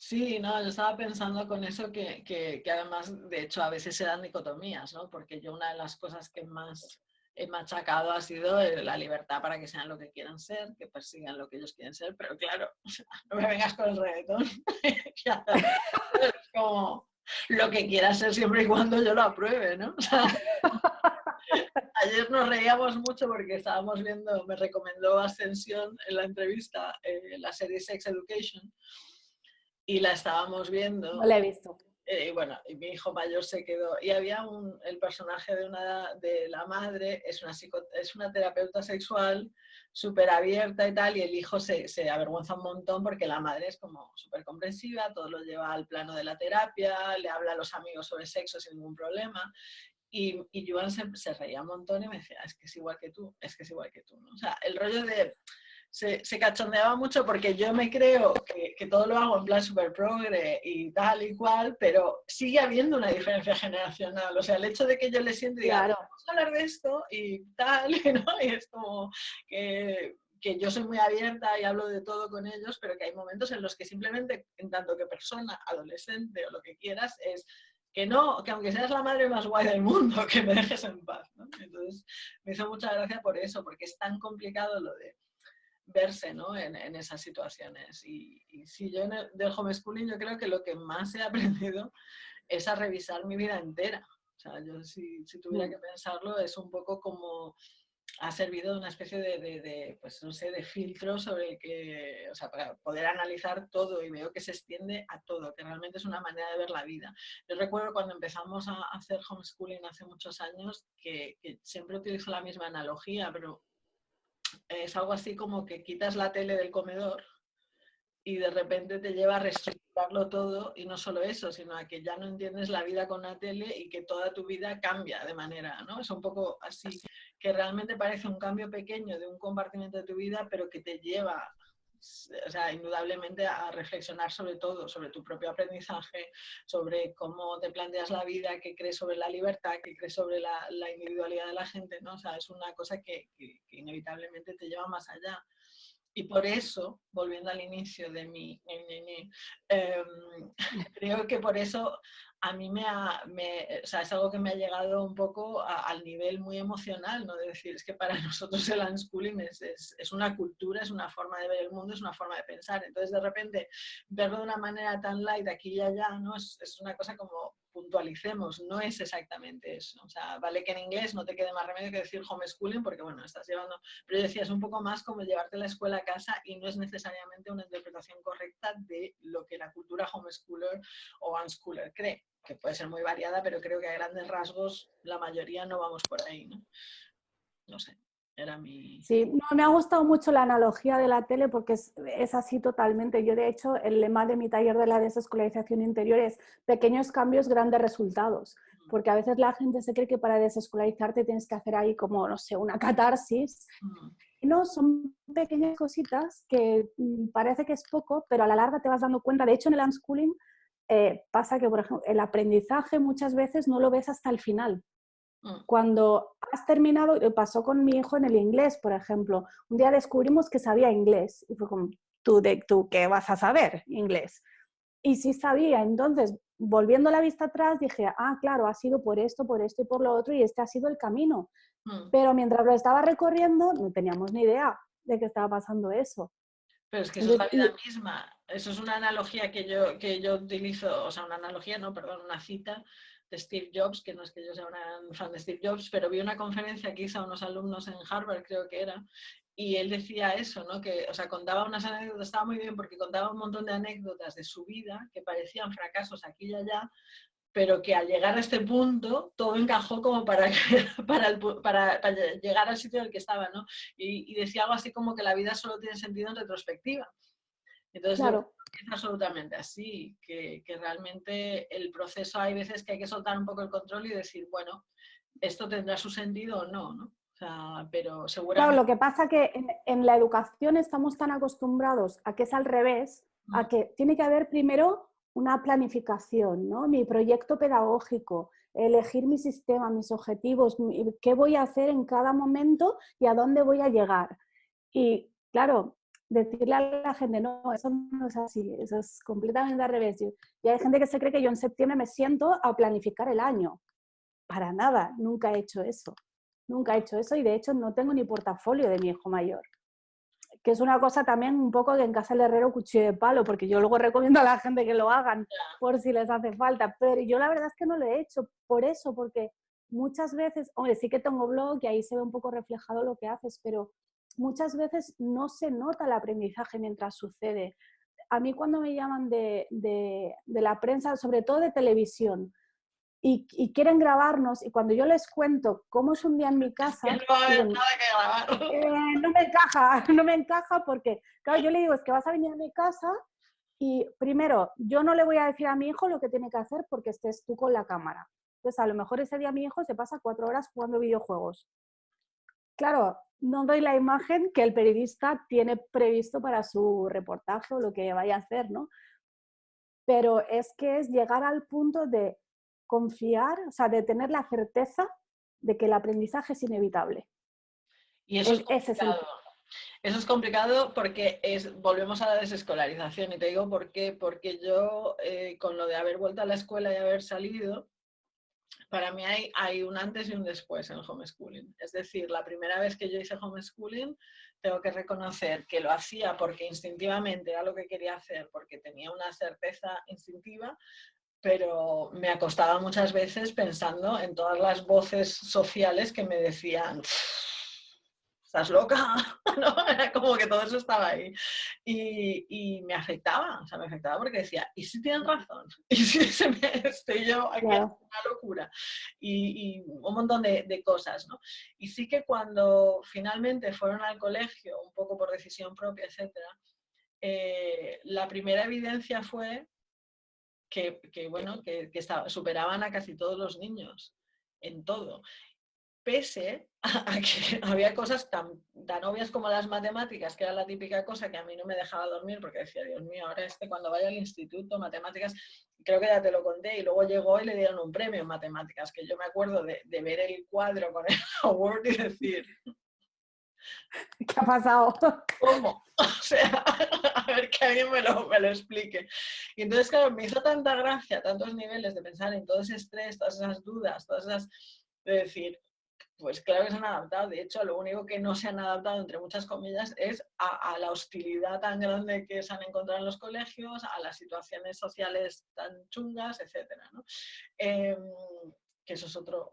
Sí, no, yo estaba pensando con eso que, que, además, de hecho, a veces se dan dicotomías, ¿no? Porque yo una de las cosas que más he machacado ha sido la libertad para que sean lo que quieran ser, que persigan lo que ellos quieren ser, pero claro, no me vengas con el reggaetón. es como lo que quieras ser siempre y cuando yo lo apruebe, ¿no? ayer nos reíamos mucho porque estábamos viendo, me recomendó Ascensión en la entrevista, eh, la serie Sex Education, y la estábamos viendo. No la he visto. Eh, y bueno, y mi hijo mayor se quedó. Y había un, el personaje de, una, de la madre, es una, es una terapeuta sexual súper abierta y tal, y el hijo se, se, avergüenza un montón porque la madre es como súper comprensiva, todo lo lleva al plano de la terapia, le habla a los amigos sobre sexo sin ningún problema. Y, y Joan se, se, reía un montón y me decía, es que es igual que tú, es que es igual que tú. ¿no? O sea, el rollo de... Se, se, cachondeaba mucho porque yo me creo que, que, todo lo hago en plan super progre y tal y cual, pero sigue habiendo una diferencia generacional. O sea, el hecho de que yo le siento y diga, claro. vamos a hablar de esto y tal, ¿no? Y es como que que yo soy muy abierta y hablo de todo con ellos, pero que hay momentos en los que simplemente, en tanto que persona, adolescente o lo que quieras, es que no, que aunque seas la madre más guay del mundo, que me dejes en paz. ¿no? Entonces, me hizo mucha gracia por eso, porque es tan complicado lo de verse ¿no? en, en, esas situaciones. Y, y si yo en el, del homeschooling, yo creo que lo que más he aprendido es a revisar mi vida entera. O sea, yo si, si tuviera que pensarlo, es un poco como ha servido de una especie de, de, de, pues no sé, de filtro sobre el que, o sea, para poder analizar todo y veo que se extiende a todo, que realmente es una manera de ver la vida. Yo recuerdo cuando empezamos a hacer homeschooling hace muchos años que, que siempre utilizo la misma analogía, pero es algo así como que quitas la tele del comedor y de repente te lleva a reestructurarlo todo y no solo eso, sino a que ya no entiendes la vida con la tele y que toda tu vida cambia de manera, ¿no? Es un poco así, que realmente parece un cambio pequeño de un compartimiento de tu vida, pero que te lleva, o sea, indudablemente a reflexionar sobre todo, sobre tu propio aprendizaje, sobre cómo te planteas la vida, qué crees sobre la libertad, qué crees sobre la, individualidad de la gente, ¿no? O sea, es una cosa que, que, que inevitablemente te lleva más allá. Y por eso, volviendo al inicio de mi... Eh, creo que por eso a mí me, ha, me o sea, es algo que me ha llegado un poco al nivel muy emocional, ¿no? De decir, es que para nosotros el unschooling es, es, es, una cultura, es una forma de ver el mundo, es una forma de pensar. Entonces, de repente, verlo de una manera tan light aquí y allá, ¿no? Es, es una cosa como puntualicemos, no es exactamente eso. O sea, vale que en inglés no te quede más remedio que decir homeschooling, porque bueno, estás llevando, pero yo decía, es un poco más como llevarte la escuela a casa y no es necesariamente una interpretación correcta de lo que la cultura homeschooler o unschooler cree, que puede ser muy variada, pero creo que a grandes rasgos la mayoría no vamos por ahí, ¿no? No sé. Era mi... Sí, no, me ha gustado mucho la analogía de la tele porque es, es, así totalmente. Yo, de hecho, el lema de mi taller de la desescolarización interior es pequeños cambios, grandes resultados. Porque a veces la gente se cree que para desescolarizarte tienes que hacer ahí como, no sé, una catarsis. Y no, son pequeñas cositas que mm, parece que es poco, pero a la larga te vas dando cuenta. De hecho, en el unschooling eh, pasa que, por ejemplo, el aprendizaje muchas veces no lo ves hasta el final. Mm. Cuando has terminado, pasó con mi hijo en el inglés, por ejemplo. Un día descubrimos que sabía inglés y fue como, ¿tú, de, tú qué vas a saber inglés? Y sí sabía, entonces, volviendo la vista atrás, dije, ah, claro, ha sido por esto, por esto y por lo otro, y este ha sido el camino. Mm. Pero mientras lo estaba recorriendo, no teníamos ni idea de que estaba pasando eso. Pero es que eso es la vida misma. Eso es una analogía que yo, que yo utilizo, o sea, una analogía, no, perdón, una cita de Steve Jobs, que no es que yo sea una fan de Steve Jobs, pero vi una conferencia que hizo a unos alumnos en Harvard, creo que era, y él decía eso, ¿no? Que, o sea, contaba unas anécdotas, estaba muy bien porque contaba un montón de anécdotas de su vida que parecían fracasos aquí y allá, pero que al llegar a este punto todo encajó como para, para, llegar al sitio en el que estaba, ¿no? Y, y, decía algo así como que la vida solo tiene sentido en retrospectiva. Entonces, claro es absolutamente así, que, que, realmente el proceso hay veces que hay que soltar un poco el control y decir, bueno, esto tendrá su sentido o no, ¿no? O sea, pero seguramente... Claro, lo que pasa que en, en, la educación estamos tan acostumbrados a que es al revés, a que tiene que haber primero una planificación, ¿no? Mi proyecto pedagógico, elegir mi sistema, mis objetivos, qué voy a hacer en cada momento y a dónde voy a llegar. Y claro, decirle a la gente, no, eso no es así, eso es completamente al revés. Y hay gente que se cree que yo en septiembre me siento a planificar el año. Para nada, nunca he hecho eso. Nunca he hecho eso y de hecho no tengo ni portafolio de mi hijo mayor. Que es una cosa también un poco que en casa el herrero cuchillo de palo, porque yo luego recomiendo a la gente que lo hagan por si les hace falta. Pero yo la verdad es que no lo he hecho por eso, porque muchas veces, hombre, sí que tengo blog y ahí se ve un poco reflejado lo que haces, pero muchas veces no se nota el aprendizaje mientras sucede. A mí cuando me llaman de, de, de la prensa, sobre todo de televisión, y, y, quieren grabarnos, y cuando yo les cuento cómo es un día en mi casa, no, nada que grabar. Eh, no me encaja, no me encaja porque, claro, yo le digo, es que vas a venir a mi casa y primero, yo no le voy a decir a mi hijo lo que tiene que hacer porque estés tú con la cámara. Entonces, a lo mejor ese día mi hijo se pasa cuatro horas jugando videojuegos. Claro, no doy la imagen que el periodista tiene previsto para su reportaje o lo que vaya a hacer, ¿no? Pero es que es llegar al punto de confiar, o sea, de tener la certeza de que el aprendizaje es inevitable. Y eso es, complicado. Eso es complicado porque es, volvemos a la desescolarización y te digo por qué, porque yo eh, con lo de haber vuelto a la escuela y haber salido, para mí hay, un antes y un después en el homeschooling. Es decir, la primera vez que yo hice homeschooling, tengo que reconocer que lo hacía porque instintivamente era lo que quería hacer, porque tenía una certeza instintiva, pero me acostaba muchas veces pensando en todas las voces sociales que me decían estás loca, ¿no? Era como que todo eso estaba ahí. Y, me afectaba, o sea, me afectaba porque decía, ¿y si tienen razón? ¿Y si se me estoy yo aquí una locura? Y, un montón de, cosas, ¿no? Y sí que cuando finalmente fueron al colegio, un poco por decisión propia, etcétera, eh, la primera evidencia fue que, bueno, que, que superaban a casi todos los niños en todo pese a que había cosas tan, tan, obvias como las matemáticas, que era la típica cosa que a mí no me dejaba dormir porque decía, Dios mío, ahora este cuando vaya al instituto, matemáticas, creo que ya te lo conté, y luego llegó y le dieron un premio en matemáticas, que yo me acuerdo de, ver el cuadro con el award y decir... ¿Qué ha pasado? ¿Cómo? O sea, a ver que alguien me lo, me lo explique. Y entonces, claro, me hizo tanta gracia, tantos niveles de pensar en todo ese estrés, todas esas dudas, todas esas... de decir, pues claro que se han adaptado. De hecho, lo único que no se han adaptado, entre muchas comillas, es a, la hostilidad tan grande que se han encontrado en los colegios, a las situaciones sociales tan chungas, etc. Em, que eso es otro,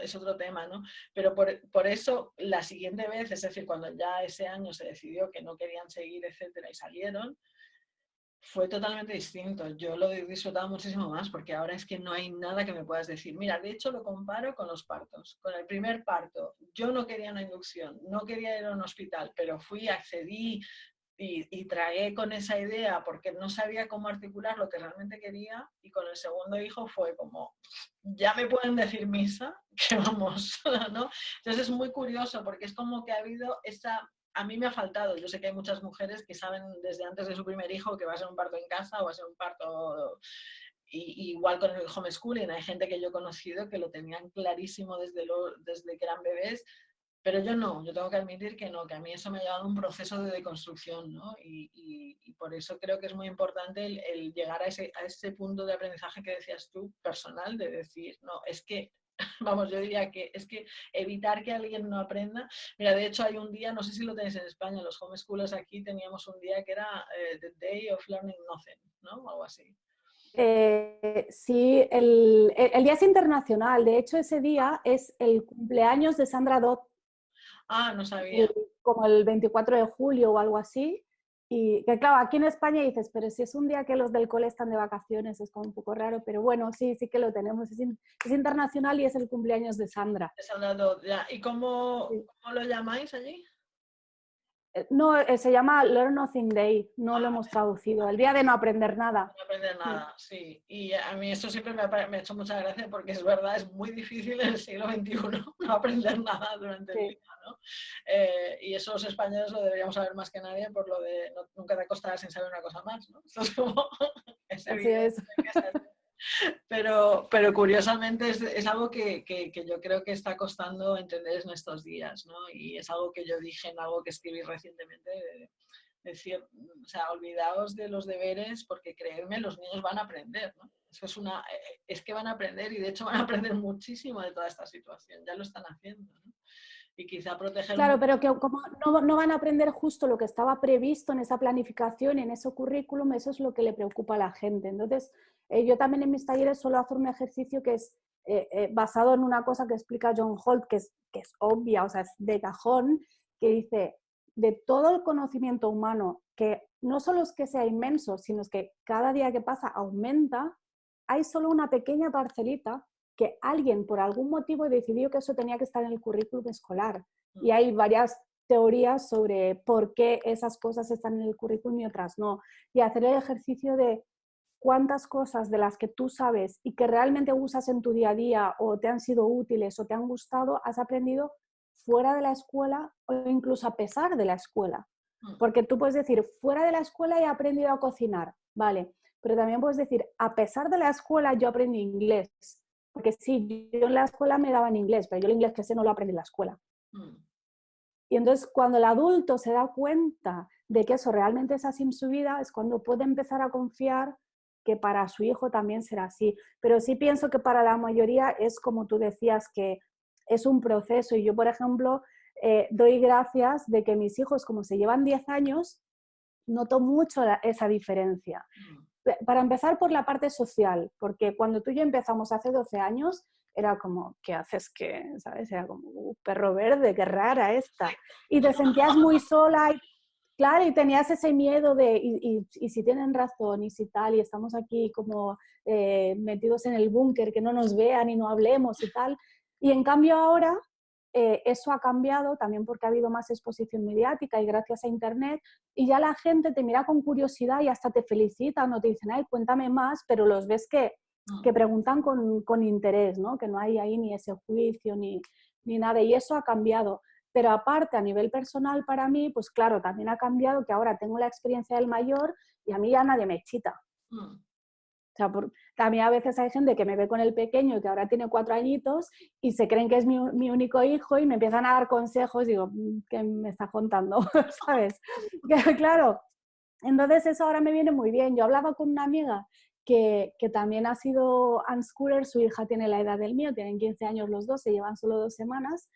es otro tema, ¿no? Pero por, por, eso, la siguiente vez, es decir, cuando ya ese año se decidió que no querían seguir, etcétera, y salieron, fue totalmente distinto. Yo lo he disfrutado muchísimo más porque ahora es que no hay nada que me puedas decir. Mira, de hecho lo comparo con los partos. Con el primer parto, yo no quería una inducción, no quería ir a un hospital, pero fui, accedí y, y tragué con esa idea porque no sabía cómo articular lo que realmente quería y con el segundo hijo fue como, ya me pueden decir misa, que vamos, ¿no? Entonces es muy curioso porque es como que ha habido esa a mí me ha faltado. Yo sé que hay muchas mujeres que saben desde antes de su primer hijo que va a ser un parto en casa o va a ser un parto igual con el homeschooling. Hay gente que yo he conocido que lo tenían clarísimo desde, desde que eran bebés, pero yo no. Yo tengo que admitir que no, que a mí eso me ha llevado a un proceso de deconstrucción, ¿no? Y, por eso creo que es muy importante el, el llegar a ese, a ese punto de aprendizaje que decías tú, personal, de decir, no, es que vamos, yo diría que es que evitar que alguien no aprenda. Mira, de hecho hay un día, no sé si lo tenéis en España, los homeschoolers aquí teníamos un día que era eh, The Day of Learning Nothing, ¿no? Algo así. Eh, sí, el, el, día es internacional. De hecho, ese día es el cumpleaños de Sandra Dodd. Ah, no sabía. como el 24 de julio o algo así. Y que claro, aquí en España dices, pero si es un día que los del cole están de vacaciones, es como un poco raro, pero bueno, sí, sí que lo tenemos. Es, internacional y es el cumpleaños de Sandra. ¿Y cómo, cómo lo llamáis allí? Eh, no, eh, se llama Learn Nothing Day, no lo ah, hemos traducido, el día de no aprender nada. No aprender nada, sí. Y a mí eso siempre me ha, hecho mucha gracia porque es verdad, es muy difícil en el siglo XXI no aprender nada durante el día, ¿no? Eh, y eso los españoles lo deberíamos saber más que nadie por lo de nunca te acostarás sin saber una cosa más, ¿no? Es como... es Así es. Pero, pero curiosamente es, algo que, yo creo que está costando entender en estos días, ¿no? Y es algo que yo dije en algo que escribí recientemente, de, decir, o sea, olvidaos de los deberes porque creedme, los niños van a aprender, ¿no? Eso es, una, es que van a aprender y de hecho van a aprender muchísimo de toda esta situación, ya lo están haciendo, ¿no? y quizá proteger... Claro, pero que como no, no, van a aprender justo lo que estaba previsto en esa planificación, en ese currículum, eso es lo que le preocupa a la gente. Entonces, eh, yo también en mis talleres suelo hacer un ejercicio que es eh, eh, basado en una cosa que explica John Holt, que es, que es obvia, o sea, es de cajón, que dice, de todo el conocimiento humano, que no solo es que sea inmenso, sino es que cada día que pasa aumenta, hay solo una pequeña parcelita que alguien por algún motivo decidió que eso tenía que estar en el currículum escolar. Y mm. hay varias teorías sobre por qué esas cosas están en el currículum y otras no. Y hacer el ejercicio de cuántas cosas de las que tú sabes y que realmente usas en tu día a día o te han sido útiles o te han gustado, has aprendido fuera de la escuela o incluso a pesar de la escuela. Mm. Porque tú puedes decir, fuera de la escuela he aprendido a cocinar, ¿vale? Pero también puedes decir, a pesar de la escuela yo aprendí inglés. Porque sí, yo en la escuela me daban inglés, pero yo el inglés que sé no lo aprendí en la escuela. Mm. Y entonces cuando el adulto se da cuenta de que eso realmente es así en su vida, es cuando puede empezar a confiar que para su hijo también será así. Pero sí pienso que para la mayoría es como tú decías, que es un proceso. Y yo, por ejemplo, eh, doy gracias de que mis hijos, como se llevan 10 años, noto mucho esa diferencia. Mm. Para empezar por la parte social, porque cuando tú y yo empezamos hace 12 años, era como, ¿qué haces que, sabes? Era como, uh, perro verde, qué rara esta. Y te sentías muy sola y Claro, y tenías ese miedo de, y, si tienen razón, y si tal, y estamos aquí como eh, metidos en el búnker, que no nos vean y no hablemos y tal. Y en cambio ahora eh, eso ha cambiado también porque ha habido más exposición mediática y gracias a Internet, y ya la gente te mira con curiosidad y hasta te felicita, no te dicen, ay, cuéntame más, pero los ves que, que mm. preguntan con, con, interés, ¿no? que no hay ahí ni ese juicio ni, ni nada, y eso ha cambiado. Pero aparte, a nivel personal para mí, pues claro, también ha cambiado que ahora tengo la experiencia del mayor y a mí ya nadie me chita. Mm. O sea, también a veces hay gente que me ve con el pequeño que ahora tiene cuatro añitos y se creen que es mi, mi único hijo y me empiezan a dar consejos. Digo, mm, ¿qué me está contando? ¿Sabes? claro. Entonces eso ahora me viene muy bien. Yo hablaba con una amiga que, que, también ha sido unschooler, su hija tiene la edad del mío, tienen 15 años los dos, se llevan solo dos semanas,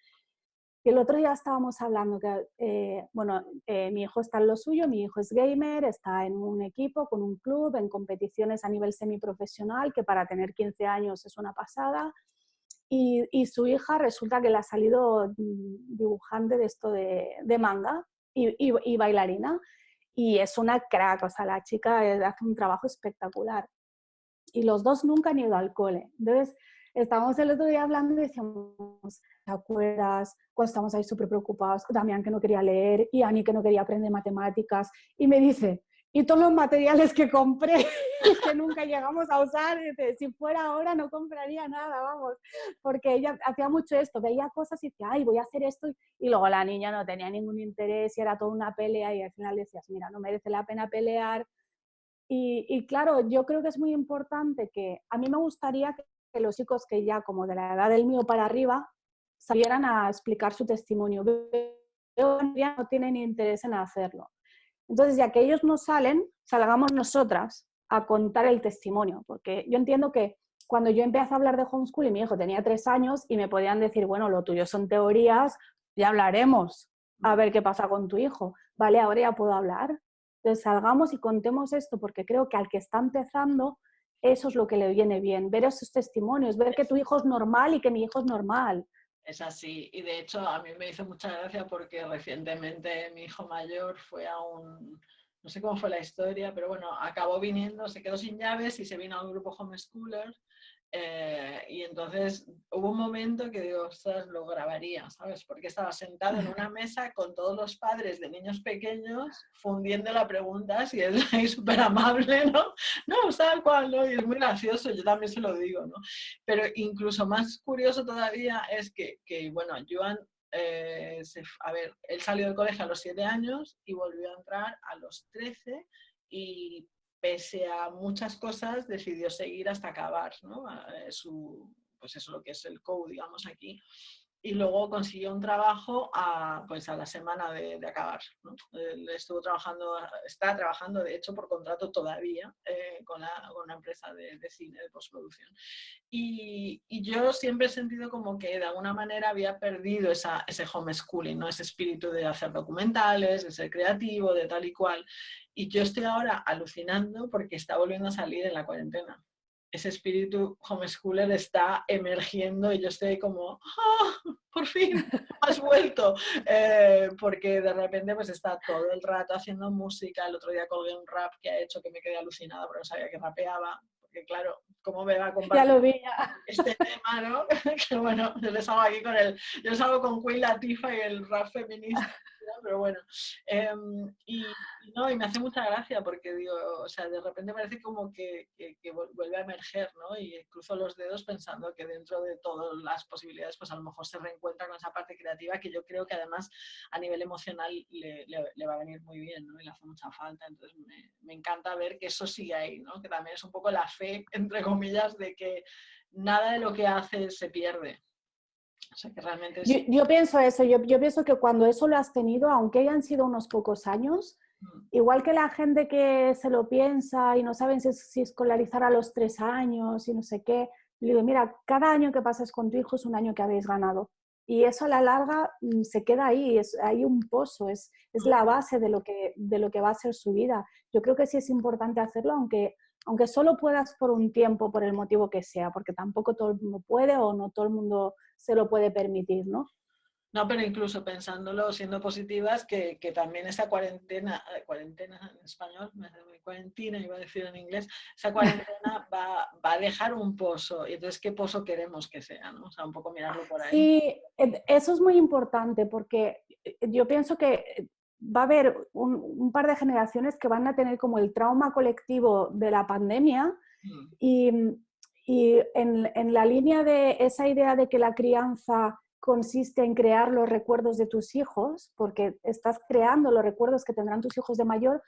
el otro día estábamos hablando que, eh, bueno, eh, mi hijo está en lo suyo, mi hijo es gamer, está en un equipo, con un club, en competiciones a nivel semiprofesional, que para tener 15 años es una pasada. Y, su hija resulta que le ha salido dibujante de esto de, manga y, y, bailarina. Y es una crack, o sea, la chica hace un trabajo espectacular. Y los dos nunca han ido al cole. Entonces, estábamos el otro día hablando y decíamos, ¿te acuerdas? Cuando estábamos ahí súper preocupados, Damián que no quería leer y Ani que no quería aprender matemáticas. Y me dice, y todos los materiales que compré que nunca llegamos a usar, dice, si fuera ahora no compraría nada, vamos, porque ella hacía mucho esto, veía cosas y decía, ay, voy a hacer esto, y luego la niña no tenía ningún interés y era toda una pelea y al final decías, mira, no merece la pena pelear. Y, y claro, yo creo que es muy importante que a mí me gustaría que los chicos que ya como de la edad del mío para arriba salieran a explicar su testimonio. Pero no tienen interés en hacerlo. Entonces, ya que ellos no salen, salgamos nosotras a contar el testimonio, porque yo entiendo que cuando yo empecé a hablar de homeschool y mi hijo tenía tres años y me podían decir, bueno, lo tuyo son teorías, ya hablaremos, a ver qué pasa con tu hijo. Vale, ahora ya puedo hablar. Entonces salgamos y contemos esto, porque creo que al que está empezando eso es lo que le viene bien, ver esos testimonios, ver que tu hijo es normal y que mi hijo es normal. Es así, y de hecho a mí me hizo mucha gracia porque recientemente mi hijo mayor fue a un, no sé cómo fue la historia, pero bueno, acabó viniendo, se quedó sin llaves y se vino a un grupo homeschooler eh, y entonces hubo un momento que digo, ostras, lo grabaría, ¿sabes? Porque estaba sentado en una mesa con todos los padres de niños pequeños fundiendo la pregunta, si es súper amable, ¿no? No, tal cual, ¿no? Y es muy gracioso, yo también se lo digo, ¿no? Pero incluso más curioso todavía es que, que bueno, Joan eh, a ver, él salió del colegio a los 7 años y volvió a entrar a los 13 y pese a muchas cosas, decidió seguir hasta acabar ¿no? Eh, su, pues eso lo que es el code, digamos, aquí. Y luego consiguió un trabajo a, pues a la semana de, acabar. ¿no? estuvo trabajando, está trabajando, de hecho, por contrato todavía eh, con, la, con, una empresa de, de, cine, de postproducción. Y, y, yo siempre he sentido como que de alguna manera había perdido esa, ese homeschooling, ¿no? ese espíritu de hacer documentales, de ser creativo, de tal y cual. Y yo estoy ahora alucinando porque está volviendo a salir en la cuarentena. Ese espíritu homeschooler está emergiendo y yo estoy como, ¡ah! ¡Por fin! ¡Has vuelto! Eh, porque de repente pues está todo el rato haciendo música. El otro día colgué un rap que ha hecho que me quedé alucinada porque no sabía que rapeaba. Porque claro, ¿cómo me va a compartir ya lo vi, este tema, no? que bueno, yo les hago aquí con el... Yo les hago con Queen Latifah y el rap feminista pero bueno. Em, y, no, y me hace mucha gracia porque digo, o sea, de repente parece como que, que, vuelve a emerger, ¿no? Y cruzo los dedos pensando que dentro de todas las posibilidades, pues a lo mejor se reencuentra con esa parte creativa que yo creo que además a nivel emocional le, le, va a venir muy bien, ¿no? Y le hace mucha falta. Entonces me, me encanta ver que eso sigue ahí, ¿no? Que también es un poco la fe, entre comillas, de que nada de lo que hace se pierde. Yo, pienso eso, yo, pienso que cuando eso lo has tenido, aunque hayan sido unos pocos años, mm. igual que la gente que se lo piensa y no saben si, escolarizar a los tres años y no sé qué, le digo, mira, cada año que pasas con tu hijo es un año que habéis ganado. Y eso a la larga mm, se queda ahí, es, hay un pozo, es, es la base de lo, que, de lo que va a ser su vida. Yo creo que sí es importante hacerlo, aunque aunque solo puedas por un tiempo, por el motivo que sea, porque tampoco todo el mundo puede o no todo el mundo se lo puede permitir, ¿no? No, pero incluso pensándolo, siendo positivas, que, también esa cuarentena, eh, cuarentena en español, cuarentena iba a decir en inglés, esa cuarentena va, a dejar un pozo. Y entonces, ¿qué pozo queremos que sea? ¿no? O sea, un poco mirarlo por ahí. Sí, eso es muy importante porque eh, yo pienso que va a haber un, par de generaciones que van a tener como el trauma colectivo de la pandemia mm. y, en, la línea de esa idea de que la crianza consiste en crear los recuerdos de tus hijos, porque estás creando los recuerdos que tendrán tus hijos de mayor,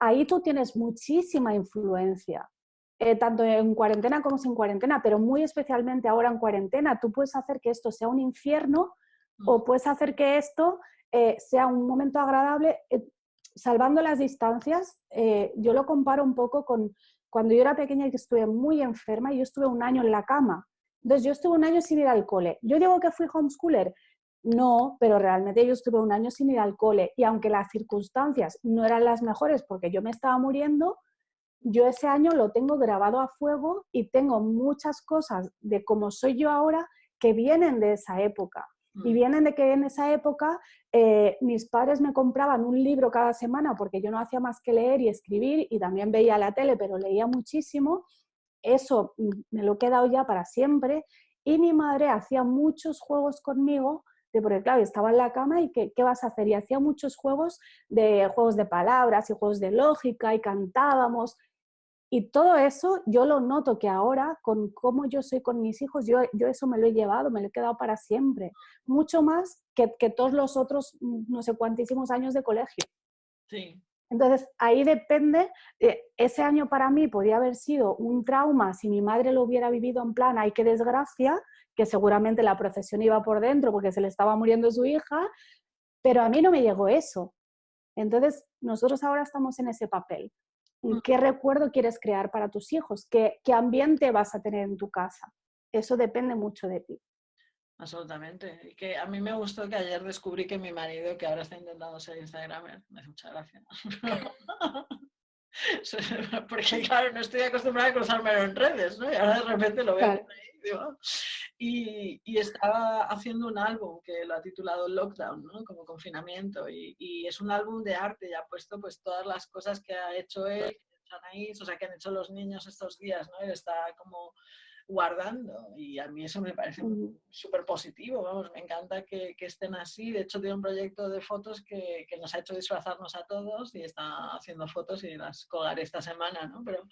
ahí tú tienes muchísima influencia. Eh, tanto en cuarentena como sin cuarentena, pero muy especialmente ahora en cuarentena, tú puedes hacer que esto sea un infierno o mm. puedes hacer que esto eh, sea un momento agradable, eh, salvando las distancias, eh, yo lo comparo un poco con cuando yo era pequeña y que estuve muy enferma y yo estuve un año en la cama. Entonces yo estuve un año sin ir al cole. ¿Yo digo que fui homeschooler? No, pero realmente yo estuve un año sin ir al cole y aunque las circunstancias no eran las mejores porque yo me estaba muriendo, yo ese año lo tengo grabado a fuego y tengo muchas cosas de cómo soy yo ahora que vienen de esa época. Y vienen de que en esa época eh, mis padres me compraban un libro cada semana porque yo no hacía más que leer y escribir y también veía la tele, pero leía muchísimo. Eso mm, me lo he quedado ya para siempre. Y mi madre hacía muchos juegos conmigo, de, porque claro, estaba en la cama y ¿qué, ¿qué vas a hacer? Y hacía muchos juegos de juegos de palabras y juegos de lógica y cantábamos. Y todo eso yo lo noto que ahora, con cómo yo soy con mis hijos, yo, yo eso me lo he llevado, me lo he quedado para siempre. Mucho más que, que todos los otros, mm, no sé cuántísimos años de colegio. Sí. Entonces, ahí depende, eh, ese año para mí podría haber sido un trauma si mi madre lo hubiera vivido en plan, ay, qué desgracia, que seguramente la procesión iba por dentro porque se le estaba muriendo su hija, pero a mí no me llegó eso. Entonces, nosotros ahora estamos en ese papel. ¿Qué recuerdo quieres crear para tus hijos? ¿Qué, ¿Qué, ambiente vas a tener en tu casa? Eso depende mucho de ti. Absolutamente. Y que a mí me gustó que ayer descubrí que mi marido, que ahora está intentando ser Instagramer, me hace mucha gracia. Porque claro, no estoy acostumbrada a cruzarme en redes, ¿no? Y ahora de repente lo veo ahí, digo, y, y, estaba haciendo un álbum que lo ha titulado Lockdown, ¿no? como confinamiento, y, y, es un álbum de arte y ha puesto pues todas las cosas que ha hecho él, o sea, que han hecho los niños estos días, ¿no? Él está como guardando y a mí eso me parece súper positivo, vamos, me encanta que, que, estén así, de hecho tiene un proyecto de fotos que, que, nos ha hecho disfrazarnos a todos y está haciendo fotos y las colgaré esta semana, ¿no? Pero,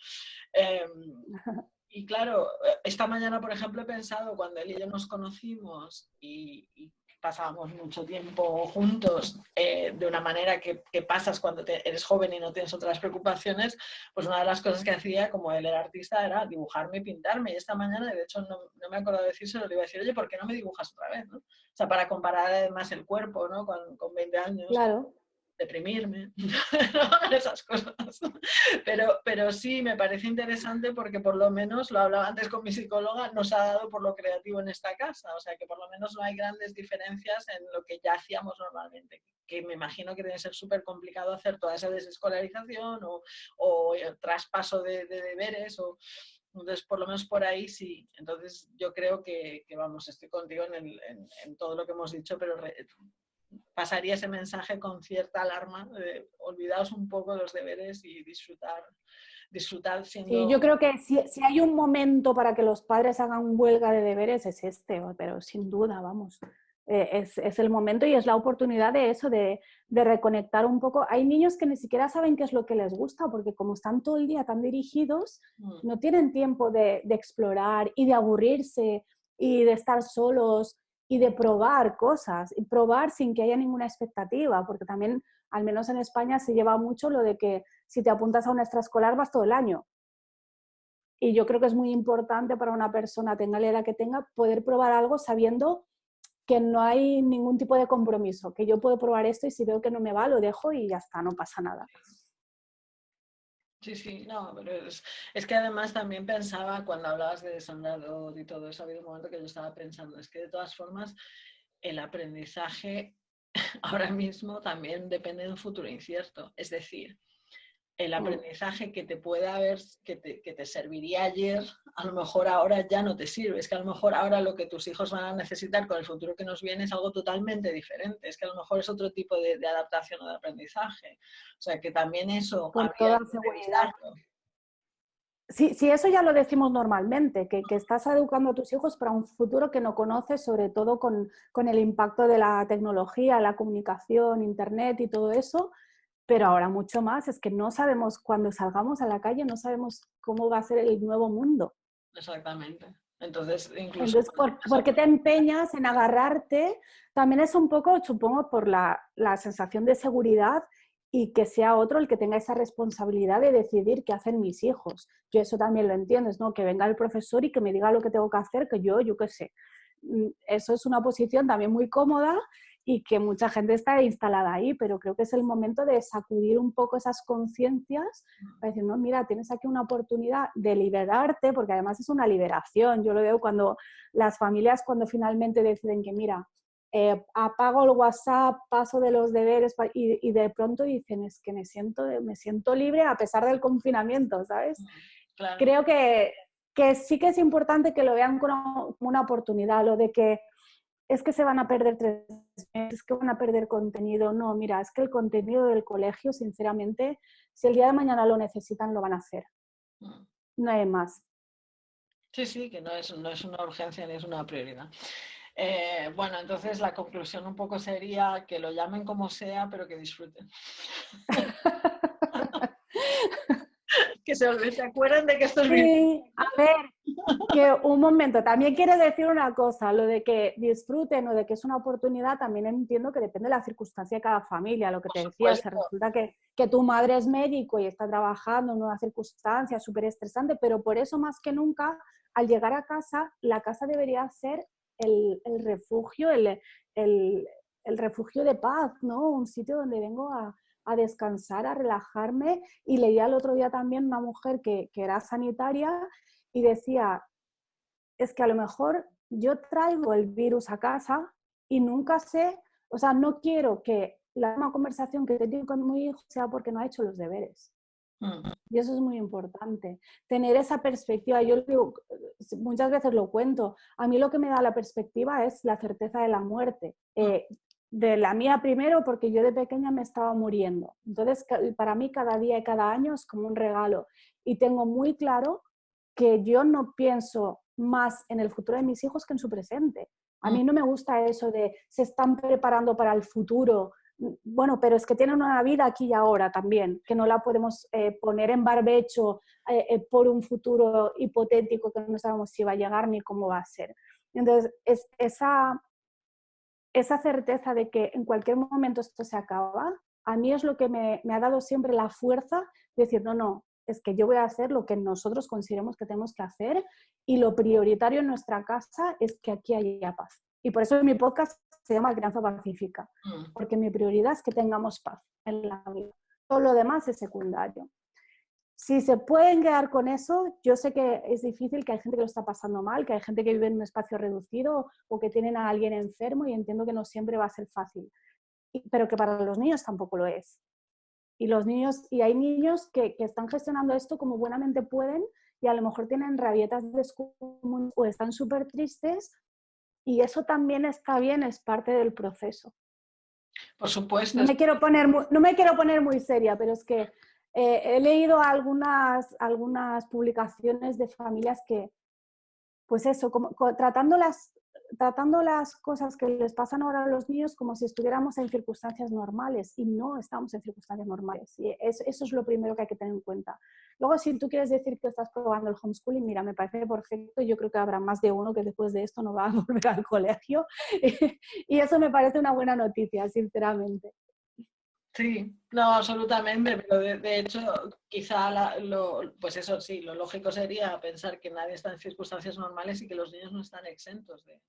eh, y claro, esta mañana, por ejemplo, he pensado cuando él y yo nos conocimos y, y pasábamos mucho tiempo juntos eh, de una manera que, que pasas cuando eres joven y no tienes otras preocupaciones, pues una de las cosas que hacía, como él era artista, era dibujarme y pintarme. Y esta mañana, de hecho, no, no me acuerdo de decírselo, le iba a decir, oye, ¿por qué no me dibujas otra vez? ¿no? O sea, para comparar además el cuerpo, ¿no? Con, con 20 años. Claro deprimirme, esas cosas. Pero, pero sí, me parece interesante porque por lo menos, lo hablaba antes con mi psicóloga, nos ha dado por lo creativo en esta casa. O sea, que por lo menos no hay grandes diferencias en lo que ya hacíamos normalmente. Que me imagino que debe ser súper complicado hacer toda esa desescolarización o, o el traspaso de, deberes. O, entonces, por lo menos por ahí sí. Entonces, yo creo que, que vamos, estoy contigo en, todo lo que hemos dicho, pero pasaría ese mensaje con cierta alarma, de olvidaos un poco los deberes y disfrutar, disfrutar siendo... yo creo que si, si, hay un momento para que los padres hagan huelga de deberes es este, pero sin duda, vamos. eh, es, el momento y es la oportunidad de eso, de, reconectar un poco. Hay niños que ni siquiera saben qué es lo que les gusta, porque como están todo el día tan dirigidos, mm. no tienen tiempo de, explorar y de aburrirse y de estar solos y de probar cosas, y probar sin que haya ninguna expectativa, porque también, al menos en España, se lleva mucho lo de que si te apuntas a una extraescolar vas todo el año. Y yo creo que es muy importante para una persona, tenga la edad que tenga, poder probar algo sabiendo que no hay ningún tipo de compromiso, que yo puedo probar esto y si veo que no me va, lo dejo y ya está, no pasa nada. Sí, sí, no, pero es, que además también pensaba cuando hablabas de desandado y todo eso, ha habido un momento que yo estaba pensando, es que de todas formas el aprendizaje ahora mismo también depende de un futuro incierto. Es decir, el mm. aprendizaje que te puede haber, que te, serviría ayer, a lo mejor ahora ya no te sirve. Es que a lo mejor ahora lo que tus hijos van a necesitar con el futuro que nos viene es algo totalmente diferente. Es que a lo mejor es otro tipo de, adaptación o de aprendizaje. O sea, que también eso... Con toda seguridad. Sí, sí, eso ya lo decimos normalmente, que, estás educando a tus hijos para un futuro que no conoces, sobre todo con, con el impacto de la tecnología, la comunicación, internet y todo eso, pero ahora mucho más, es que no sabemos cuando salgamos a la calle, no sabemos cómo va a ser el nuevo mundo. Exactamente. Entonces, incluso... Entonces, ¿por, qué te empeñas en agarrarte? También es un poco, supongo, por la, la, sensación de seguridad y que sea otro el que tenga esa responsabilidad de decidir qué hacen mis hijos. Yo eso también lo entiendo, ¿no? Que venga el profesor y que me diga lo que tengo que hacer, que yo, yo qué sé. Mm, eso es una posición también muy cómoda y que mucha gente está instalada ahí, pero creo que es el momento de sacudir un poco esas conciencias para decir, no, mira, tienes aquí una oportunidad de liberarte, porque además es una liberación. Yo lo veo cuando las familias, cuando finalmente deciden que, mira, eh, apago el WhatsApp, paso de los deberes y, de pronto dicen, es que me siento, me siento libre a pesar del confinamiento, ¿sabes? Creo que, que sí que es importante que lo vean como una oportunidad, lo de que es que se van a perder tres meses, es que van a perder contenido. No, mira, es que el contenido del colegio, sinceramente, si el día de mañana lo necesitan, lo van a hacer. No hay más. Sí, sí, que no es, no es una urgencia ni es una prioridad. Eh, bueno, entonces la conclusión un poco sería que lo llamen como sea, pero que disfruten. que se, se acuerden de que esto es sí, A ver, que un momento, también quiere decir una cosa, lo de que disfruten o de que es una oportunidad, también entiendo que depende de la circunstancia de cada familia, lo que te decía, se resulta que, que tu madre es médico y está trabajando en una circunstancia súper estresante, pero por eso más que nunca, al llegar a casa, la casa debería ser el, el refugio, el, el, el refugio de paz, ¿no? Un sitio donde vengo a, a descansar, a relajarme. Y leía el otro día también una mujer que, era sanitaria y decía, es que a lo mejor yo traigo el virus a casa y nunca sé, o sea, no quiero que la misma conversación que tengo con mi hijo sea porque no ha hecho los deberes. Y eso es muy importante. Tener esa perspectiva, yo digo, muchas veces lo cuento, a mí lo que me da la perspectiva es la certeza de la muerte. Eh, de la mía primero porque yo de pequeña me estaba muriendo. Entonces, para mí cada día y cada año es como un regalo. Y tengo muy claro que yo no pienso más en el futuro de mis hijos que en su presente. A mí mm. no me gusta eso de se están preparando para el futuro. Bueno, pero es que tienen una vida aquí y ahora también, que no la podemos eh, poner en barbecho eh, eh, por un futuro hipotético que no sabemos si va a llegar ni cómo va a ser. Entonces, es, esa, esa certeza de que en cualquier momento esto se acaba, a mí es lo que me, ha dado siempre la fuerza de decir, no, no, es que yo voy a hacer lo que nosotros consideremos que tenemos que hacer y lo prioritario en nuestra casa es que aquí haya paz. Y por eso mi podcast se llama Crianza Pacífica, mm. porque mi prioridad es que tengamos paz en la vida. Todo lo demás es secundario. Si se pueden quedar con eso, yo sé que es difícil, que hay gente que lo está pasando mal, que hay gente que vive en un espacio reducido o que tienen a alguien enfermo y entiendo que no siempre va a ser fácil, pero que para los niños tampoco lo es. Y los niños, y hay niños que, están gestionando esto como buenamente pueden y a lo mejor tienen rabietas de o están súper tristes y eso también está bien, es parte del proceso. Por supuesto. No me quiero poner no me quiero poner muy seria, pero es que eh, he leído algunas, algunas publicaciones de familias que, pues eso, como, tratándolas tratando las cosas que les pasan ahora a los niños como si estuviéramos en circunstancias normales y no estamos en circunstancias normales. Y eso es lo primero que hay que tener en cuenta. Luego, si tú quieres decir que estás probando el homeschooling, mira, me parece perfecto. Yo creo que habrá más de uno que después de esto no va a volver al colegio. y eso me parece una buena noticia, sinceramente. Sí, no, absolutamente, pero de, hecho quizá lo, pues eso sí, lo lógico sería pensar que nadie está en circunstancias normales y que los niños no están exentos de,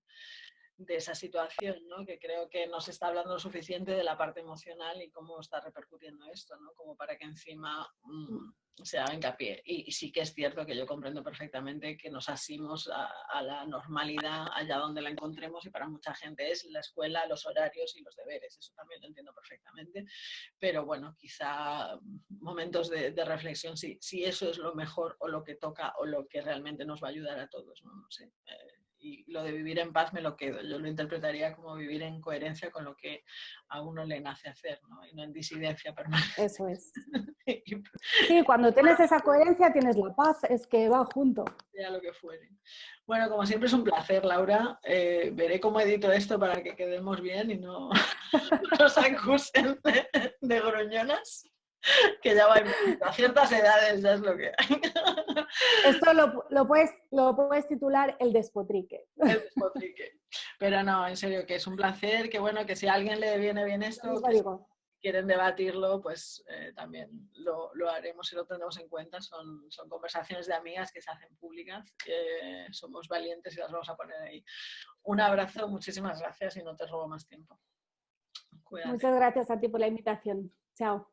de esa situación, ¿no? que creo que no se está hablando lo suficiente de la parte emocional y cómo está repercutiendo esto, ¿no? como para que encima mm, se haga hincapié. Y, sí que es cierto que yo comprendo perfectamente que nos asimos a, la normalidad allá donde la encontremos y para mucha gente es la escuela, los horarios y los deberes, eso también lo entiendo perfectamente, pero bueno, quizá momentos de, reflexión si, si, eso es lo mejor o lo que toca o lo que realmente nos va a ayudar a todos, no, sé. Eh, y lo de vivir en paz me lo quedo. Yo lo interpretaría como vivir en coherencia con lo que a uno le nace hacer, ¿no? Y no en disidencia permanente. Eso es. sí, cuando tienes esa coherencia tienes la paz, es que va junto. Ya lo que fuere. Bueno, como siempre es un placer, Laura. Eh, veré cómo edito esto para que quedemos bien y no nos acusen de, de groñonas. que ya va a ciertas edades, ya es lo que hay. Esto lo, puedes, lo puedes titular el despotrique. El despotrique. Pero no, en serio, que es un placer, que bueno, que si a alguien le viene bien esto, quieren debatirlo, pues eh, también lo, haremos y lo tendremos en cuenta. Son, son conversaciones de amigas que se hacen públicas, somos valientes y las vamos a poner ahí. Un abrazo, muchísimas gracias y no te robo más tiempo. Muchas gracias a ti por la invitación. Chao.